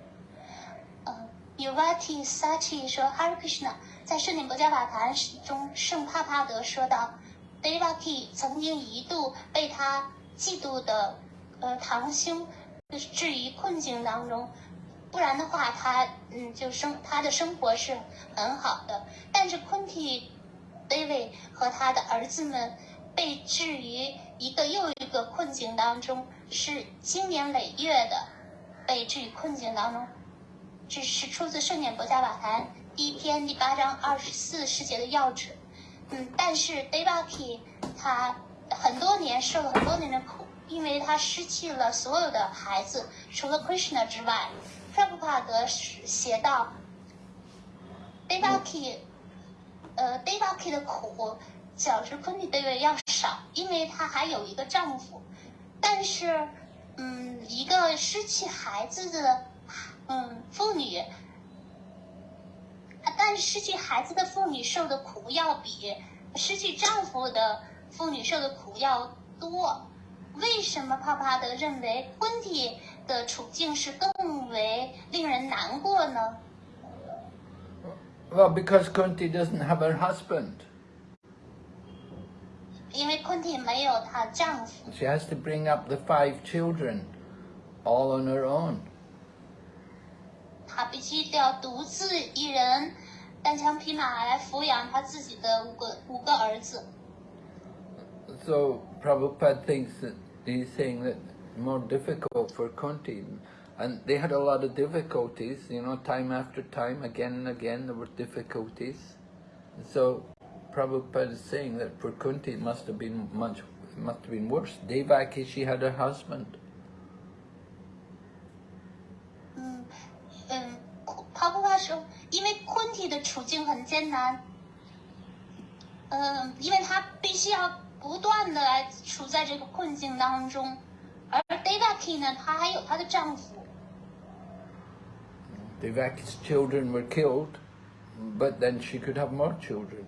Uh, 呃 Yuvati Sachi Krishna，在《圣典博伽法坛》中，圣帕帕德说到，Devaki 曾经一度被他嫉妒的呃堂兄置于困境当中，不然的话，他嗯就生他的生活是很好的。但是昆提 David 和他的儿子们被置于一个又一个困境当中，是经年累月的被置于困境当中。这是出自《圣典博伽法坛》第一篇第八章二十四世节的要旨。嗯，但是 Devaki 他很多年受了很多年的苦，因为他失去了所有的孩子，除了 Krishna 之外。p r a b h u p a d 写道，Devaki，呃，Devaki 的苦较之昆 u 德 i 要少，因为她还有一个丈夫。但是，嗯，一个失去孩子的，嗯，妇女，但是失去孩子的妇女受的苦要比失去丈夫的妇女受的苦要多。为什么帕帕德认为昆体的处境是更为令人难过呢？ Well, because Kunti doesn't have her husband. 因为昆体没有她丈夫， She has to bring up the five children all on her own. 她必须要独自一人单枪匹马来抚养她自己的五个五个儿子。 So Prabhupada thinks that he's saying that more difficult for Kunti. And they had a lot of difficulties, you know, time after time, again and again, there were difficulties. So Prabhupada is saying that for Kunti it must have been much, it must have been worse. Devaki, she had a husband. 体的处境很艰难，嗯，因为她必须要不断的来处在这个困境当中，而 Devaki 呢，她还有她的丈夫。Devaki's children were killed, but then she could have more children.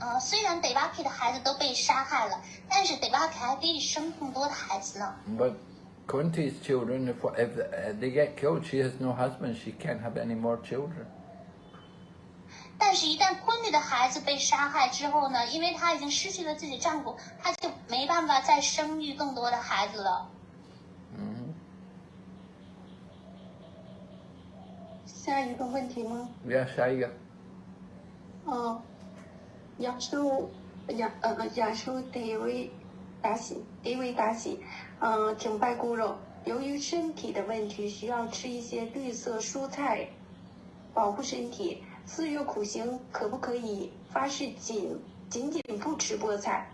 呃，虽然 Devaki 的孩子都被杀害了，但是 Devaki 还可以生更多的孩子呢。But Kunti's children, if, if they get killed, she has no husband, she can't have any more children. 但是，一旦昆蒂的孩子被杀害之后呢，因为她已经失去了自己丈夫，她就没办法再生育更多的孩子了。hmm 下一个问题吗？Yeah, Shaiya. 哦，亚洲亚呃亚洲德维达西德维达西，嗯，请拜姑肉。由于身体的问题，需要吃一些绿色蔬菜，保护身体。四月苦行可不可以发誓仅仅仅不吃菠菜，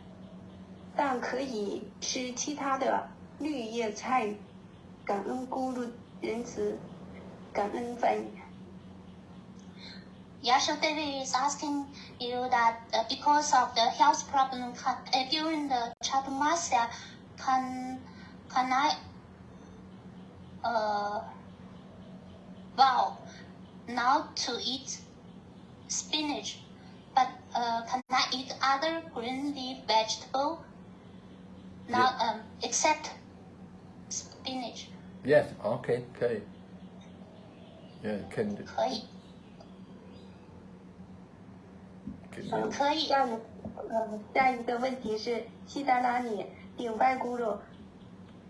但可以吃其他的绿叶菜？感恩咕噜仁慈，感恩翻译。Yasha Devi is asking you that uh, because of the health problem uh, during the Chaturmasya, can can I uh, vow not to eat spinach, but uh, can I eat other green leaf vegetable? Not um, except spinach. Yes, okay, okay. Yeah, can, 可以， can 嗯 you, 可以。下一个 呃，下一个问题是西达拉尼顶拜咕噜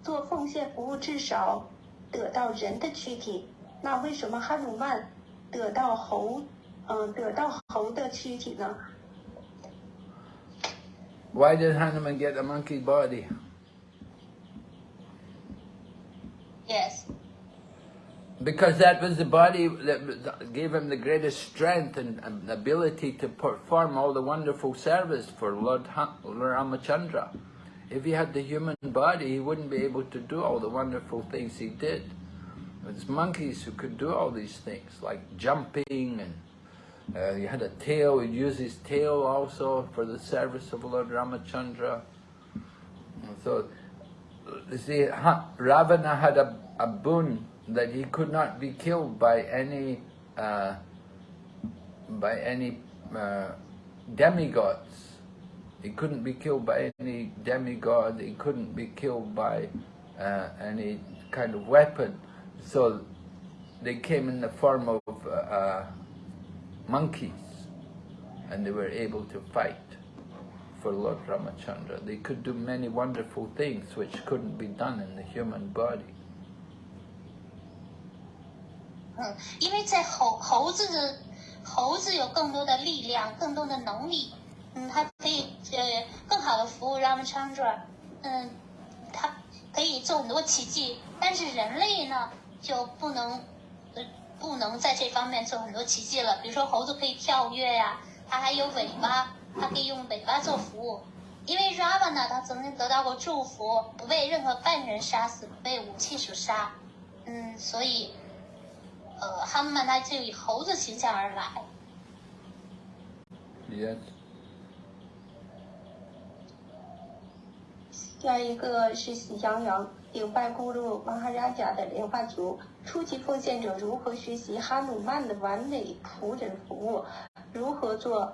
做奉献服务至少得到人的躯体，那为什么哈努曼得到猴，嗯、得到猴的躯体呢？ Why did Hanuman get a monkey body? Yes. Because that was the body that gave him the greatest strength and and ability to perform all the wonderful service for Lord Ha- Ramachandra. If he had the human body, he wouldn't be able to do all the wonderful things he did. It's monkeys who could do all these things, like jumping and uh, he had a tail, he'd use his tail also for the service of Lord Ramachandra. And so, you see, Ravana had a, a boon that he could not be killed by any uh, by any uh, demigods. He couldn't be killed by any demigod. He couldn't be killed by uh, any kind of weapon. So they came in the form of uh, uh, monkeys, and they were able to fight for Lord Ramachandra. They could do many wonderful things which couldn't be done in the human body. 嗯，因为在猴猴子的猴子有更多的力量，更多的能力，嗯，它可以 呃更好的服务 Ramachandra，嗯，它可以做很多奇迹，但是人类呢就不能呃不能在这方面做很多奇迹了。比如说猴子可以跳跃呀、它还有尾巴，它可以用尾巴做服务。因为 Ravana 他曾经得到过祝福，不被任何半人杀死，不被武器所杀，嗯，所以。呃，哈曼他就以猴子形象而来。Yes. 下一个是喜羊羊顶拜咕噜马哈拉贾的莲花族，初级奉献者如何学习哈努曼的完美仆人服务？如何做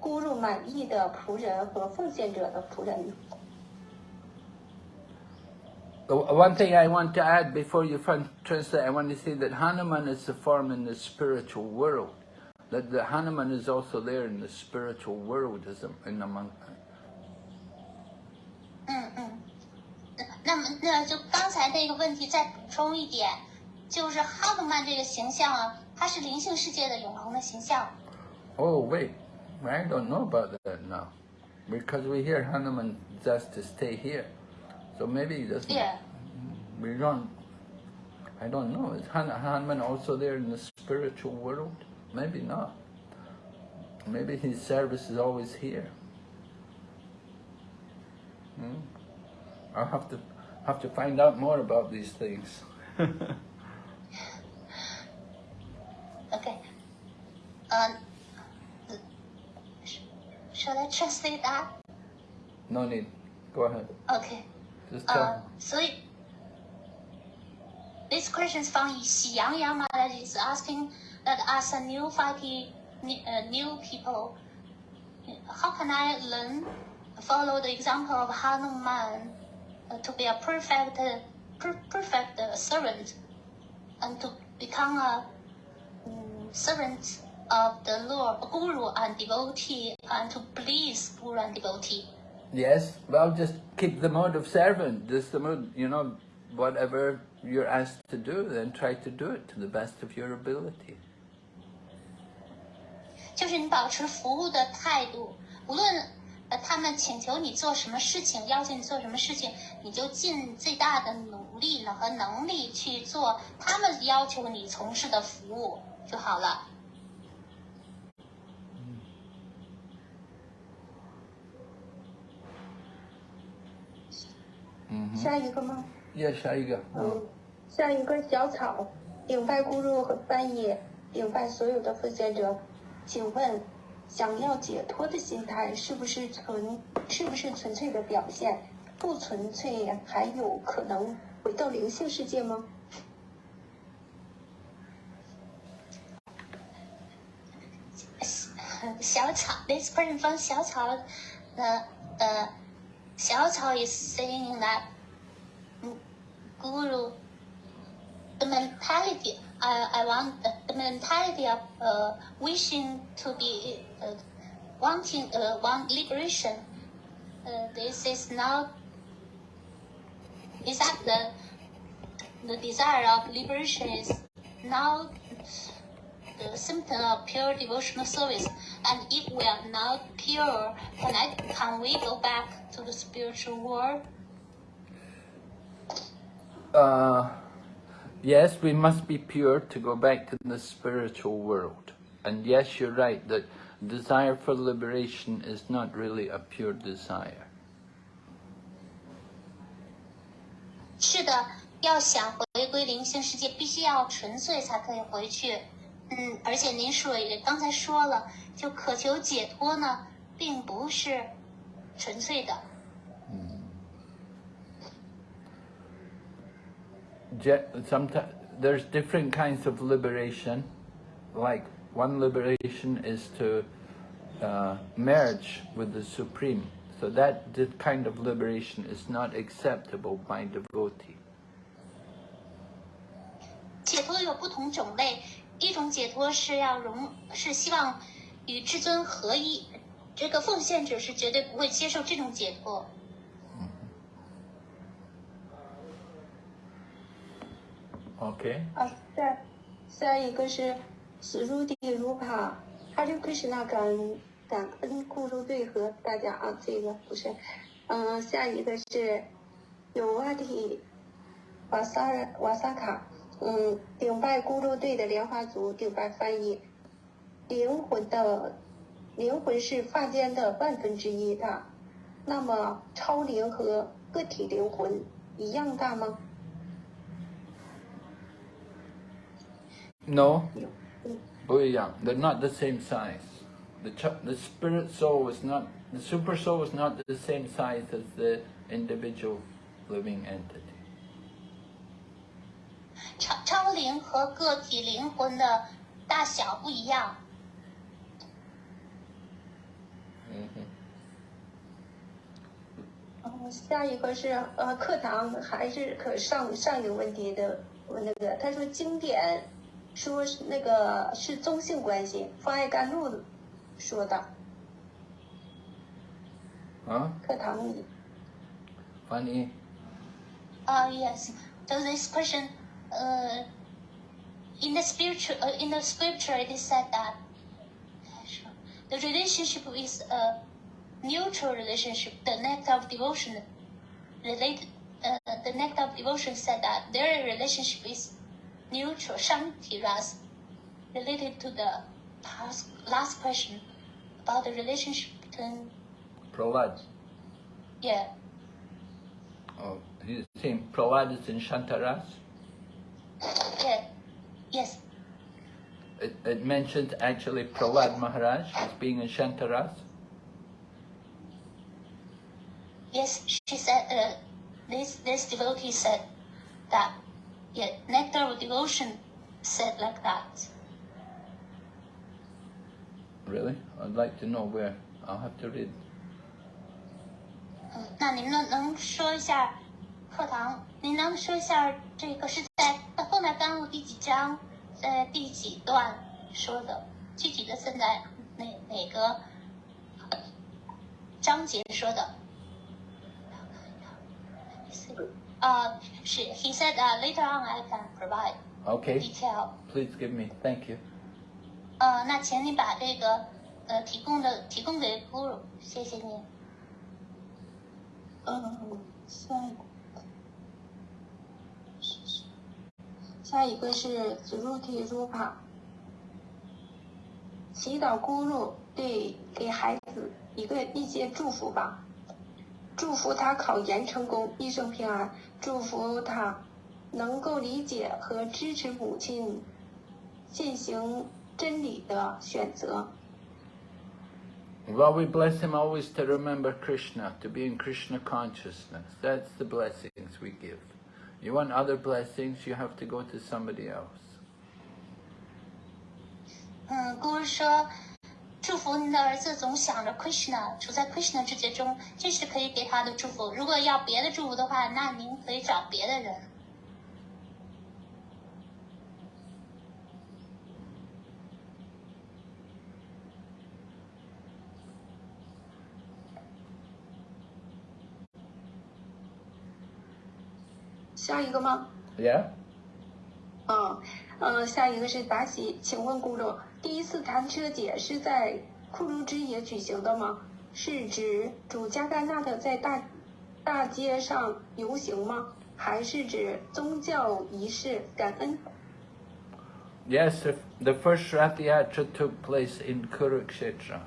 咕噜满意的仆人和奉献者的仆人？ The- One thing I want to add before you fin- translate, I want to say that Hanuman is the form in the spiritual world. That the Hanuman is also there in the spiritual world as a, in among. 嗯嗯，那么那就刚才那个问题再补充一点，就是哈努曼这个形象啊，它是灵性世界的永恒的形象。 Oh wait, I don't know about that now, because we hear Hanuman just to stay here, so maybe he doesn't. Yeah. We don't. I don't know. Is Han- Hanuman also there in the spiritual world? Maybe not. Maybe his service is always here. Hmm. I'll have to have to find out more about these things. okay. Um, sh shall I translate that? No need. Go ahead. Okay. Just tell. Uh, so it, this question is from Xiang Yang that is asking that as a new 5P, uh, new people, how can I learn follow the example of Hanuman uh, to be a perfect per, perfect uh, servant and to become a um, servant of the Lord, Guru and devotee, and to please Guru and devotee. Yes, well, just keep the mode of servant. Just the mode, you know, whatever you're asked to do, then try to do it to the best of your ability. 就是你保持服务的态度，无论 呃他们请求你做什么事情，要求你做什么事情，你就尽最大的努力呢和能力去做他们要求你从事的服务就好了。下一个吗？Yes, Shaiga. 嗯，下一个小草顶拜咕噜和翻译顶拜所有的奉献者，请问，想要解脱的心态是不是纯，是不是纯粹的表现？不纯粹还有可能回到灵性世界吗？小草，this person from 小草，呃呃，小草 is saying that，嗯，guru，the mentality。I I want the, mentality of uh, wishing to be uh, wanting uh, want liberation. Uh, this is not is that the the desire of liberation is now the symptom of pure devotional service. And if we are not pure, can I can we go back to the spiritual world? Uh, yes, we must be pure to go back to the spiritual world. And yes, you're right that desire for liberation is not really a pure desire. 是的，要想回归灵性世界，必须要纯粹才可以回去。嗯，而且您说也刚才说了，就渴求解脱呢，并不是纯粹的。 Sometimes there's different kinds of liberation. Like one liberation is to uh, merge with the Supreme. So that this kind of liberation is not acceptable by devotee. 解脱有不同种类，一种解脱是要融，是希望与至尊合一。这个奉献者是绝对不会接受这种解脱。 OK 啊，再下一个是史如地如帕，哈利克什那感感恩库鲁队和大家啊，这个不是，嗯、下一个是有瓦提瓦萨瓦萨卡，嗯，顶拜咕噜队的莲花族顶拜翻译，灵魂的灵魂是发间的万分之一大，那么超灵和个体灵魂一样大吗？No, 有，嗯。不一样. They're not the same size. The ch- the spirit soul is not the super soul is not the same size as the individual living entity. 超超灵和个体灵魂的大小不一样。 然后下一个是呃，课堂还是可上上一个问题的我那个，他说经典 说是那个是宗性关系，方爱甘露说的 Huh? 课堂里， Funny. Uh, yes. So this question, uh, in the spiritual, uh, in the scripture, it is said that the relationship is a neutral relationship. The nectar of devotion, related, uh, the nectar of devotion said that their relationship is neutral, shanti ras, related to the past, last question about the relationship between, Prahlad. yeah, Oh, he's saying Prahlad is in Shantaras. yeah, yes. It, it mentions actually Prahlad Maharaj as being in Shantaras. Yes, she said, uh, this, this devotee said that, yeah, nectar of devotion said like that. Really? I'd like to know where. I'll have to read. 嗯，那您能能说一下课堂？您能说一下这个是在后来甘露第几章，在第几段说的？具体的是在哪哪个章节说的？呃，是 he said uh, later on I can provide Okay. detail。Please give me. Thank you. 呃，那请你把这个呃提供的提供给 Guru，谢谢你。嗯，下一个，下一个是子入体入帕，祈祷咕噜对给孩子一个一些祝福吧，祝福他考研成功，一生平安，祝福他能够理解和支持母亲进行真理的选择。 Well, we bless him always to remember Krishna, to be in Krishna consciousness. That's the blessings we give. You want other blessings, you have to go to somebody else. 嗯，Guru 说， 祝福您的儿子总想着 Krishna，处在 Krishna 世界中，这是可以给他的祝福。如果要别的祝福的话，那您可以找别的人。下一个吗？Yeah。嗯，下一个是达喜，请问咕噜。第一次弹车节是在库卢之野举行的吗？是指主加甘纳的在大大街上游行吗？还是指宗教仪式感恩？Yes, the, first Rathayatra took place in Kurukshetra.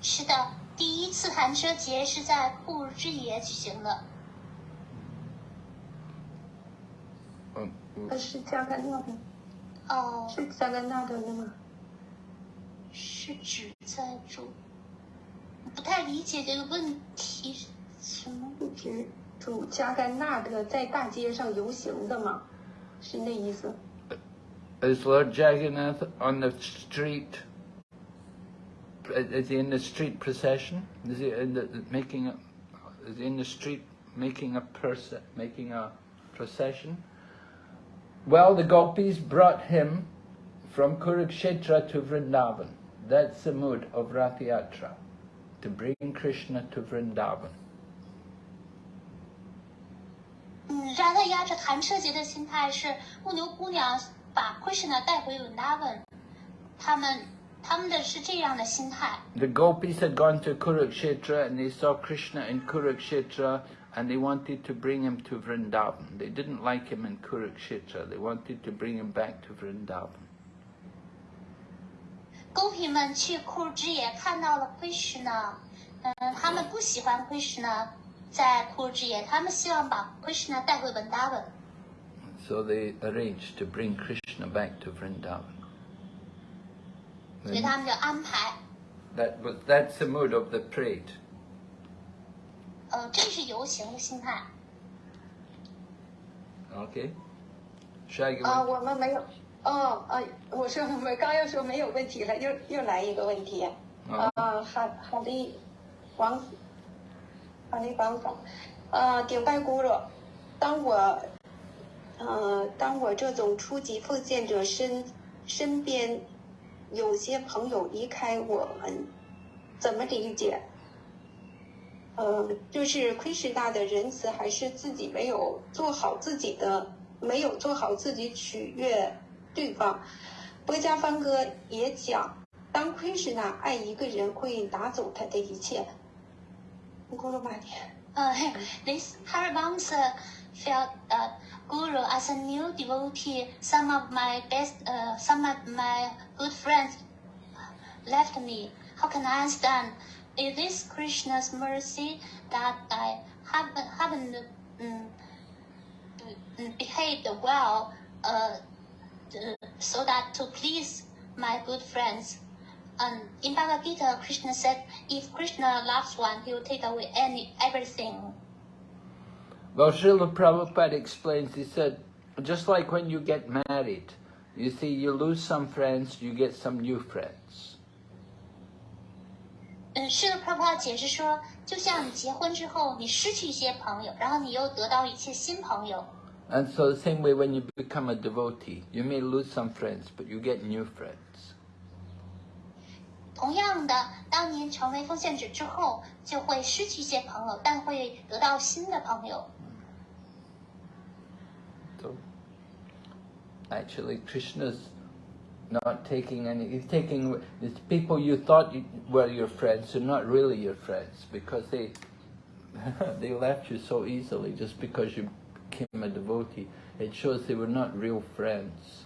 是的，第一次弹车节是在库卢之野举行的。Um, 呃，是加甘纳的，哦，是加甘纳的吗？是指在主，不太理解这个问题是什么。是指主加甘纳的在大街上游行的吗？是那意思？Is Lord Jagannath on the street? Is he in the street procession? Is he in the, making a? Is he in the street making a person making a procession? Well, the gopis brought him from Kurukshetra to Vrindavan. That's the mood of Rathayatra, to bring Krishna to Vrindavan. The gopis had gone to Kurukshetra and they saw Krishna in Kurukshetra and they wanted to bring him to Vrindavan. They didn't like him in Kurukshetra. They wanted to bring him back to Vrindavan. 公皮们去库尔之野看到了 Krishna，嗯，他们不喜欢 Krishna 在库尔之野，他们希望把 Krishna 带回文达文。 So they arranged to bring Krishna back to Vrindavan. 所以他们就安排， That was, that's the mood of the parade. 呃，这是游行的心态。I go 啊，on? 我们没有。哦，啊，我说我们刚要说没有问题了，又又来一个问题。哦啊，好好的，王，好的王总，呃，顶拜咕噜，当我，呃，当我这种初级奉献者身身边有些朋友离开我们，怎么理解？呃，就是亏师大的仁慈，还是自己没有做好自己的，没有做好自己取悦对方。博家方哥也讲，当亏师大爱一个人，会拿走他的一切。咕噜玛尼，Uh, this Haribamsa felt that Guru as a new devotee, some of my best, uh, some of my good friends left me. How can I stand? Understand? Is Krishna's mercy that I haven't, haven't um, behaved well, uh, so that to please my good friends? And in Bhagavad Gita, Krishna said, if Krishna loves one, he will take away any everything. Well, Srila Prabhupada explains, he said, just like when you get married, you see, you lose some friends, you get some new friends. 嗯，是的，泡泡解释说，就像你结婚之后，你失去一些朋友，然后你又得到一些新朋友。And so the same way when you become a devotee, you may lose some friends, but you get new friends. 同样的，当您成为奉献者之后，就会失去一些朋友，但会得到新的朋友。Actually, Krishna's not taking any, he's taking, it's people you thought you, were your friends are not really your friends because they, they left you so easily just because you became a devotee. It shows they were not real friends.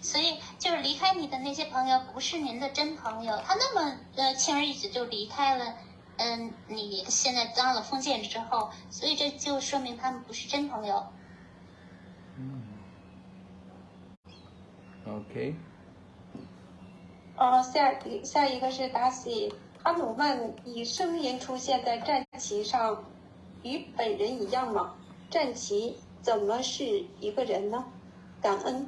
所以，就是离开你的那些朋友，不是您的真朋友。他那么呃轻而易举就离开了，嗯，你现在当了封建者之后，所以这就说明他们不是真朋友。 Okay? 呃，下一下一个是达西，哈努曼以声音出现在战旗上，与本人一样吗？战旗怎么是一个人呢？感恩，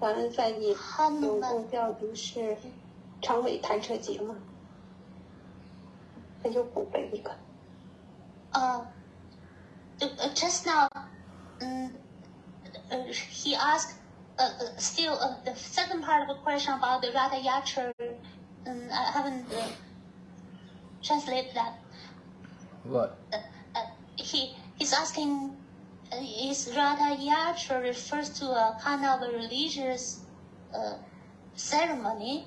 感恩翻译。哈努曼总共调度是长尾弹车节吗？那就补背一个。Uh, uh, just now, um, uh, he asked uh, uh, still uh, the second part of the question about the Ratha Yatra. Um, I haven't uh, translate that. What? Uh, uh, he he's asking, uh, is Ratha Yatra refers to a kind of a religious uh, ceremony?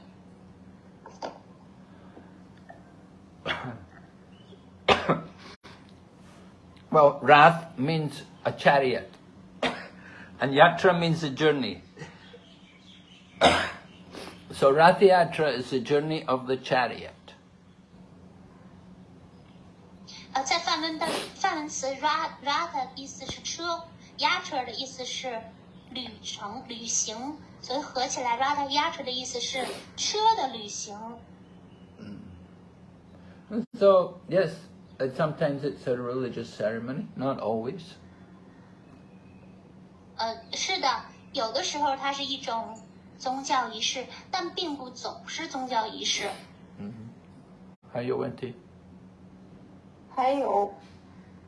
Well, Rath means a chariot, and Yatra means a journey. so Rath Yatra is the journey of the chariot. 呃，在梵文的梵文词 rat rat 意思是车，yatra 的意思是旅程、旅行，所以合起来 rat yatra 的意思是车的旅行。 So, yes, uh, sometimes it's a religious ceremony, not always. 呃，是的，有的时候它是一种宗教仪式，但并不总是宗教仪式。嗯还有问题？还有，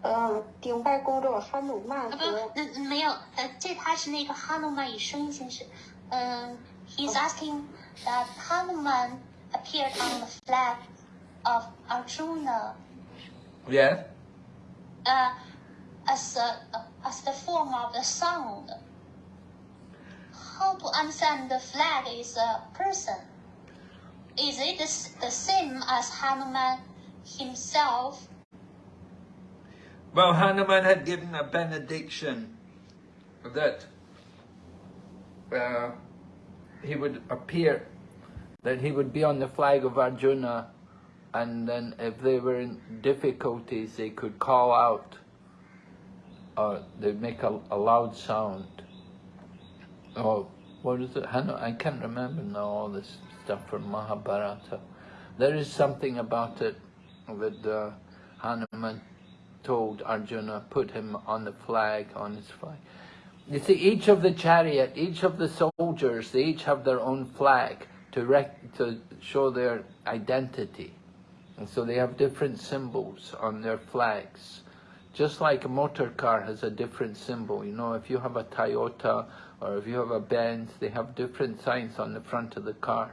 嗯，顶拜公主哈努曼啊，不和，嗯，嗯没有，呃，这他是那个哈努曼以声音形式。嗯、h e s asking that Hanuman appeared on the flag of Arjuna Yes. uh, as a, as the form of the sound. How to understand the flag is a person? Is it the, same as Hanuman himself? Well, Hanuman had given a benediction that uh, he would appear, that he would be on the flag of Arjuna, and then if they were in difficulties, they could call out, or they'd make a, a loud sound. Oh, what is it? I can't remember now all this stuff from Mahabharata. There is something about it that uh, Hanuman told Arjuna, put him on the flag, on his flag. You see, each of the chariot, each of the soldiers, they each have their own flag to to show their identity. And so they have different symbols on their flags. Just like a motor car has a different symbol. You know, if you have a Toyota or if you have a Benz, they have different signs on the front of the car.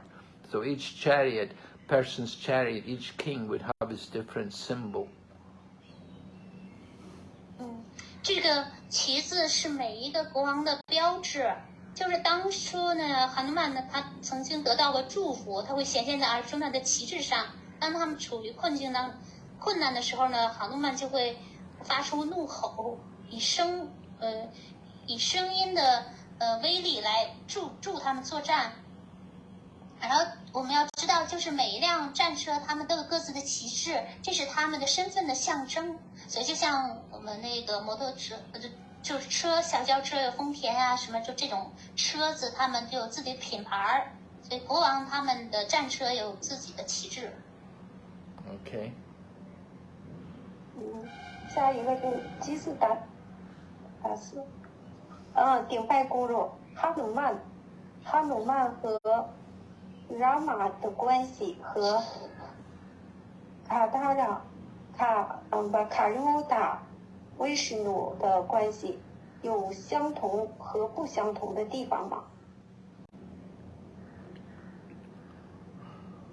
So each chariot, person's chariot, each king would have his different symbol. 嗯，这个旗子是每一个国王的标志。就是当初呢，哈努曼呢，他曾经得到过祝福，他会显现在阿朱那的旗帜上。当他们处于困境当困难的时候呢，哈努曼就会 发出怒吼，以声呃以声音的呃威力来助助他们作战。然后我们要知道，就是每一辆战车，他们都有各自的旗帜，这是他们的身份的象征。所以就像我们那个摩托车，呃就就是车，小轿车有丰田啊什么，就这种车子，他们就有自己的品牌儿。所以国王他们的战车有自己的旗帜。Okay. 嗯，下一个是基斯达达斯，嗯，顶拜公主哈努曼，哈努曼和拉玛的关系和卡达拉卡嗯把卡尤达威什努的关系有相同和不相同的地方吗？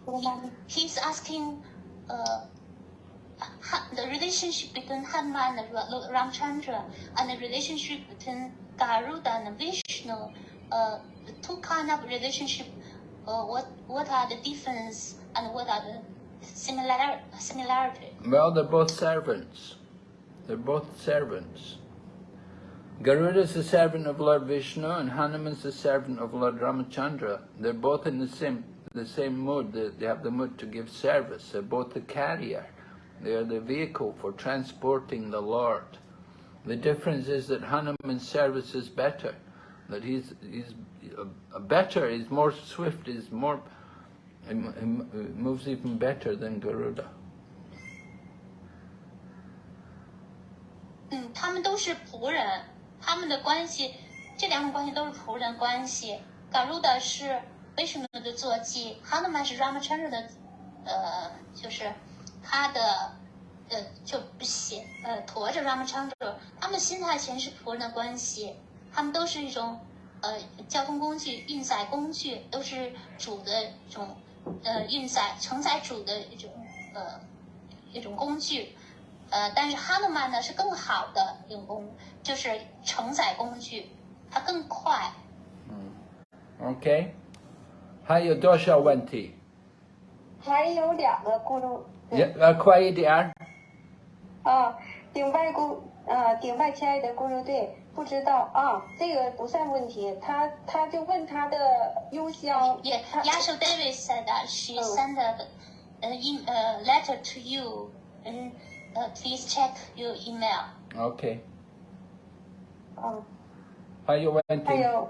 说吗？He's asking, uh, the relationship between Hanuman and Ra- Ramchandra and the relationship between Garuda and Vishnu, uh, the two kind of relationship, uh, what what are the difference and what are the similar similarity? Well, they're both servants. They're both servants. Garuda is the servant of Lord Vishnu and Hanuman is the servant of Lord Ramachandra. They're both in the same the same mood. They, they have the mood to give service. They're both the carrier. They are the vehicle for transporting the Lord. The difference is that Hanuman's service is better. That he's he's uh, better. He's more swift. He's more. He mo- he mo- he moves even better than Garuda. 嗯，他们都是仆人，他们的关系，这两种关系都是仆人关系。Garuda 是 Vishnu 的坐骑，Hanuman 是 Ramachandra 的，呃，就是 他的，呃，就不写呃驮着 Ramachandra，他们心态全是仆人的关系，他们都是一种呃交通工具、运载工具，都是主的一种呃运载承载主的一种呃一种工具，呃，但是哈努曼呢是更好的一种工，就是承载工具，它更快。嗯 OK，还有多少问题？还有两个咕噜，也呃，快一点儿。啊，顶拜公啊，顶拜亲爱的咕噜队，不知道啊，这个不算问题，他他就问他的邮箱，Yeah, 他 Yasho Davis said that she Oh. sent a, e- a letter to you, and uh, please check your email. Okay. 啊，还有问题？还有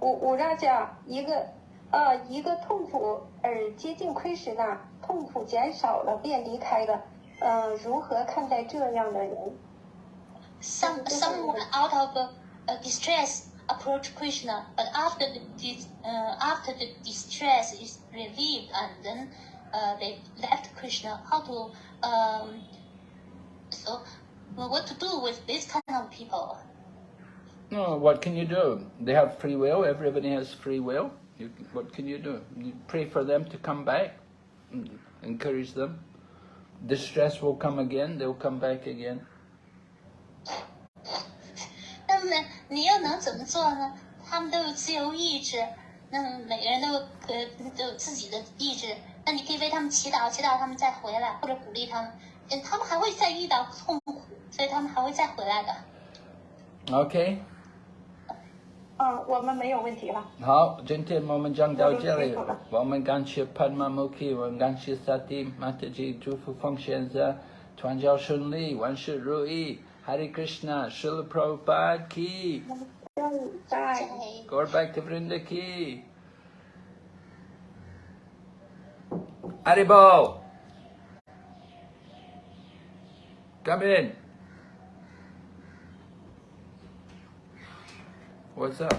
五五让家一个呃一个痛苦而接近亏时呢，痛苦减少了便离开了，呃，如何看待这样的人？ Some This is someone what- out of uh, uh, distress approach Krishna, but after the dis, uh, after the distress is relieved, and then uh, they left Krishna. How to um, so well, what to do with this kind of people? No, what can you do? They have free will. Everybody has free will. You, what can you do? You pray for them to come back. Mm, Encourage them. Distress will come again. They'll come back again. 那么你又能怎么做呢？他们都有自由意志，那么每个人都有呃都有自己的意志。那你可以为他们祈祷，祈祷他们再回来，或者鼓励他们。嗯，他们还会再遇到痛苦，所以他们还会再回来的。 OK， 嗯，我们没有问题了。好，今天我们讲到这里，我们感谢潘玛穆基，我们感谢萨蒂马特吉，祝福奉献者，传教顺利，万事如意，Hare Krishna，释了 Prabhupada ki，在，Go back to Vrinda ki，阿里波，Come in。What's up?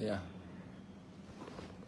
Yeah.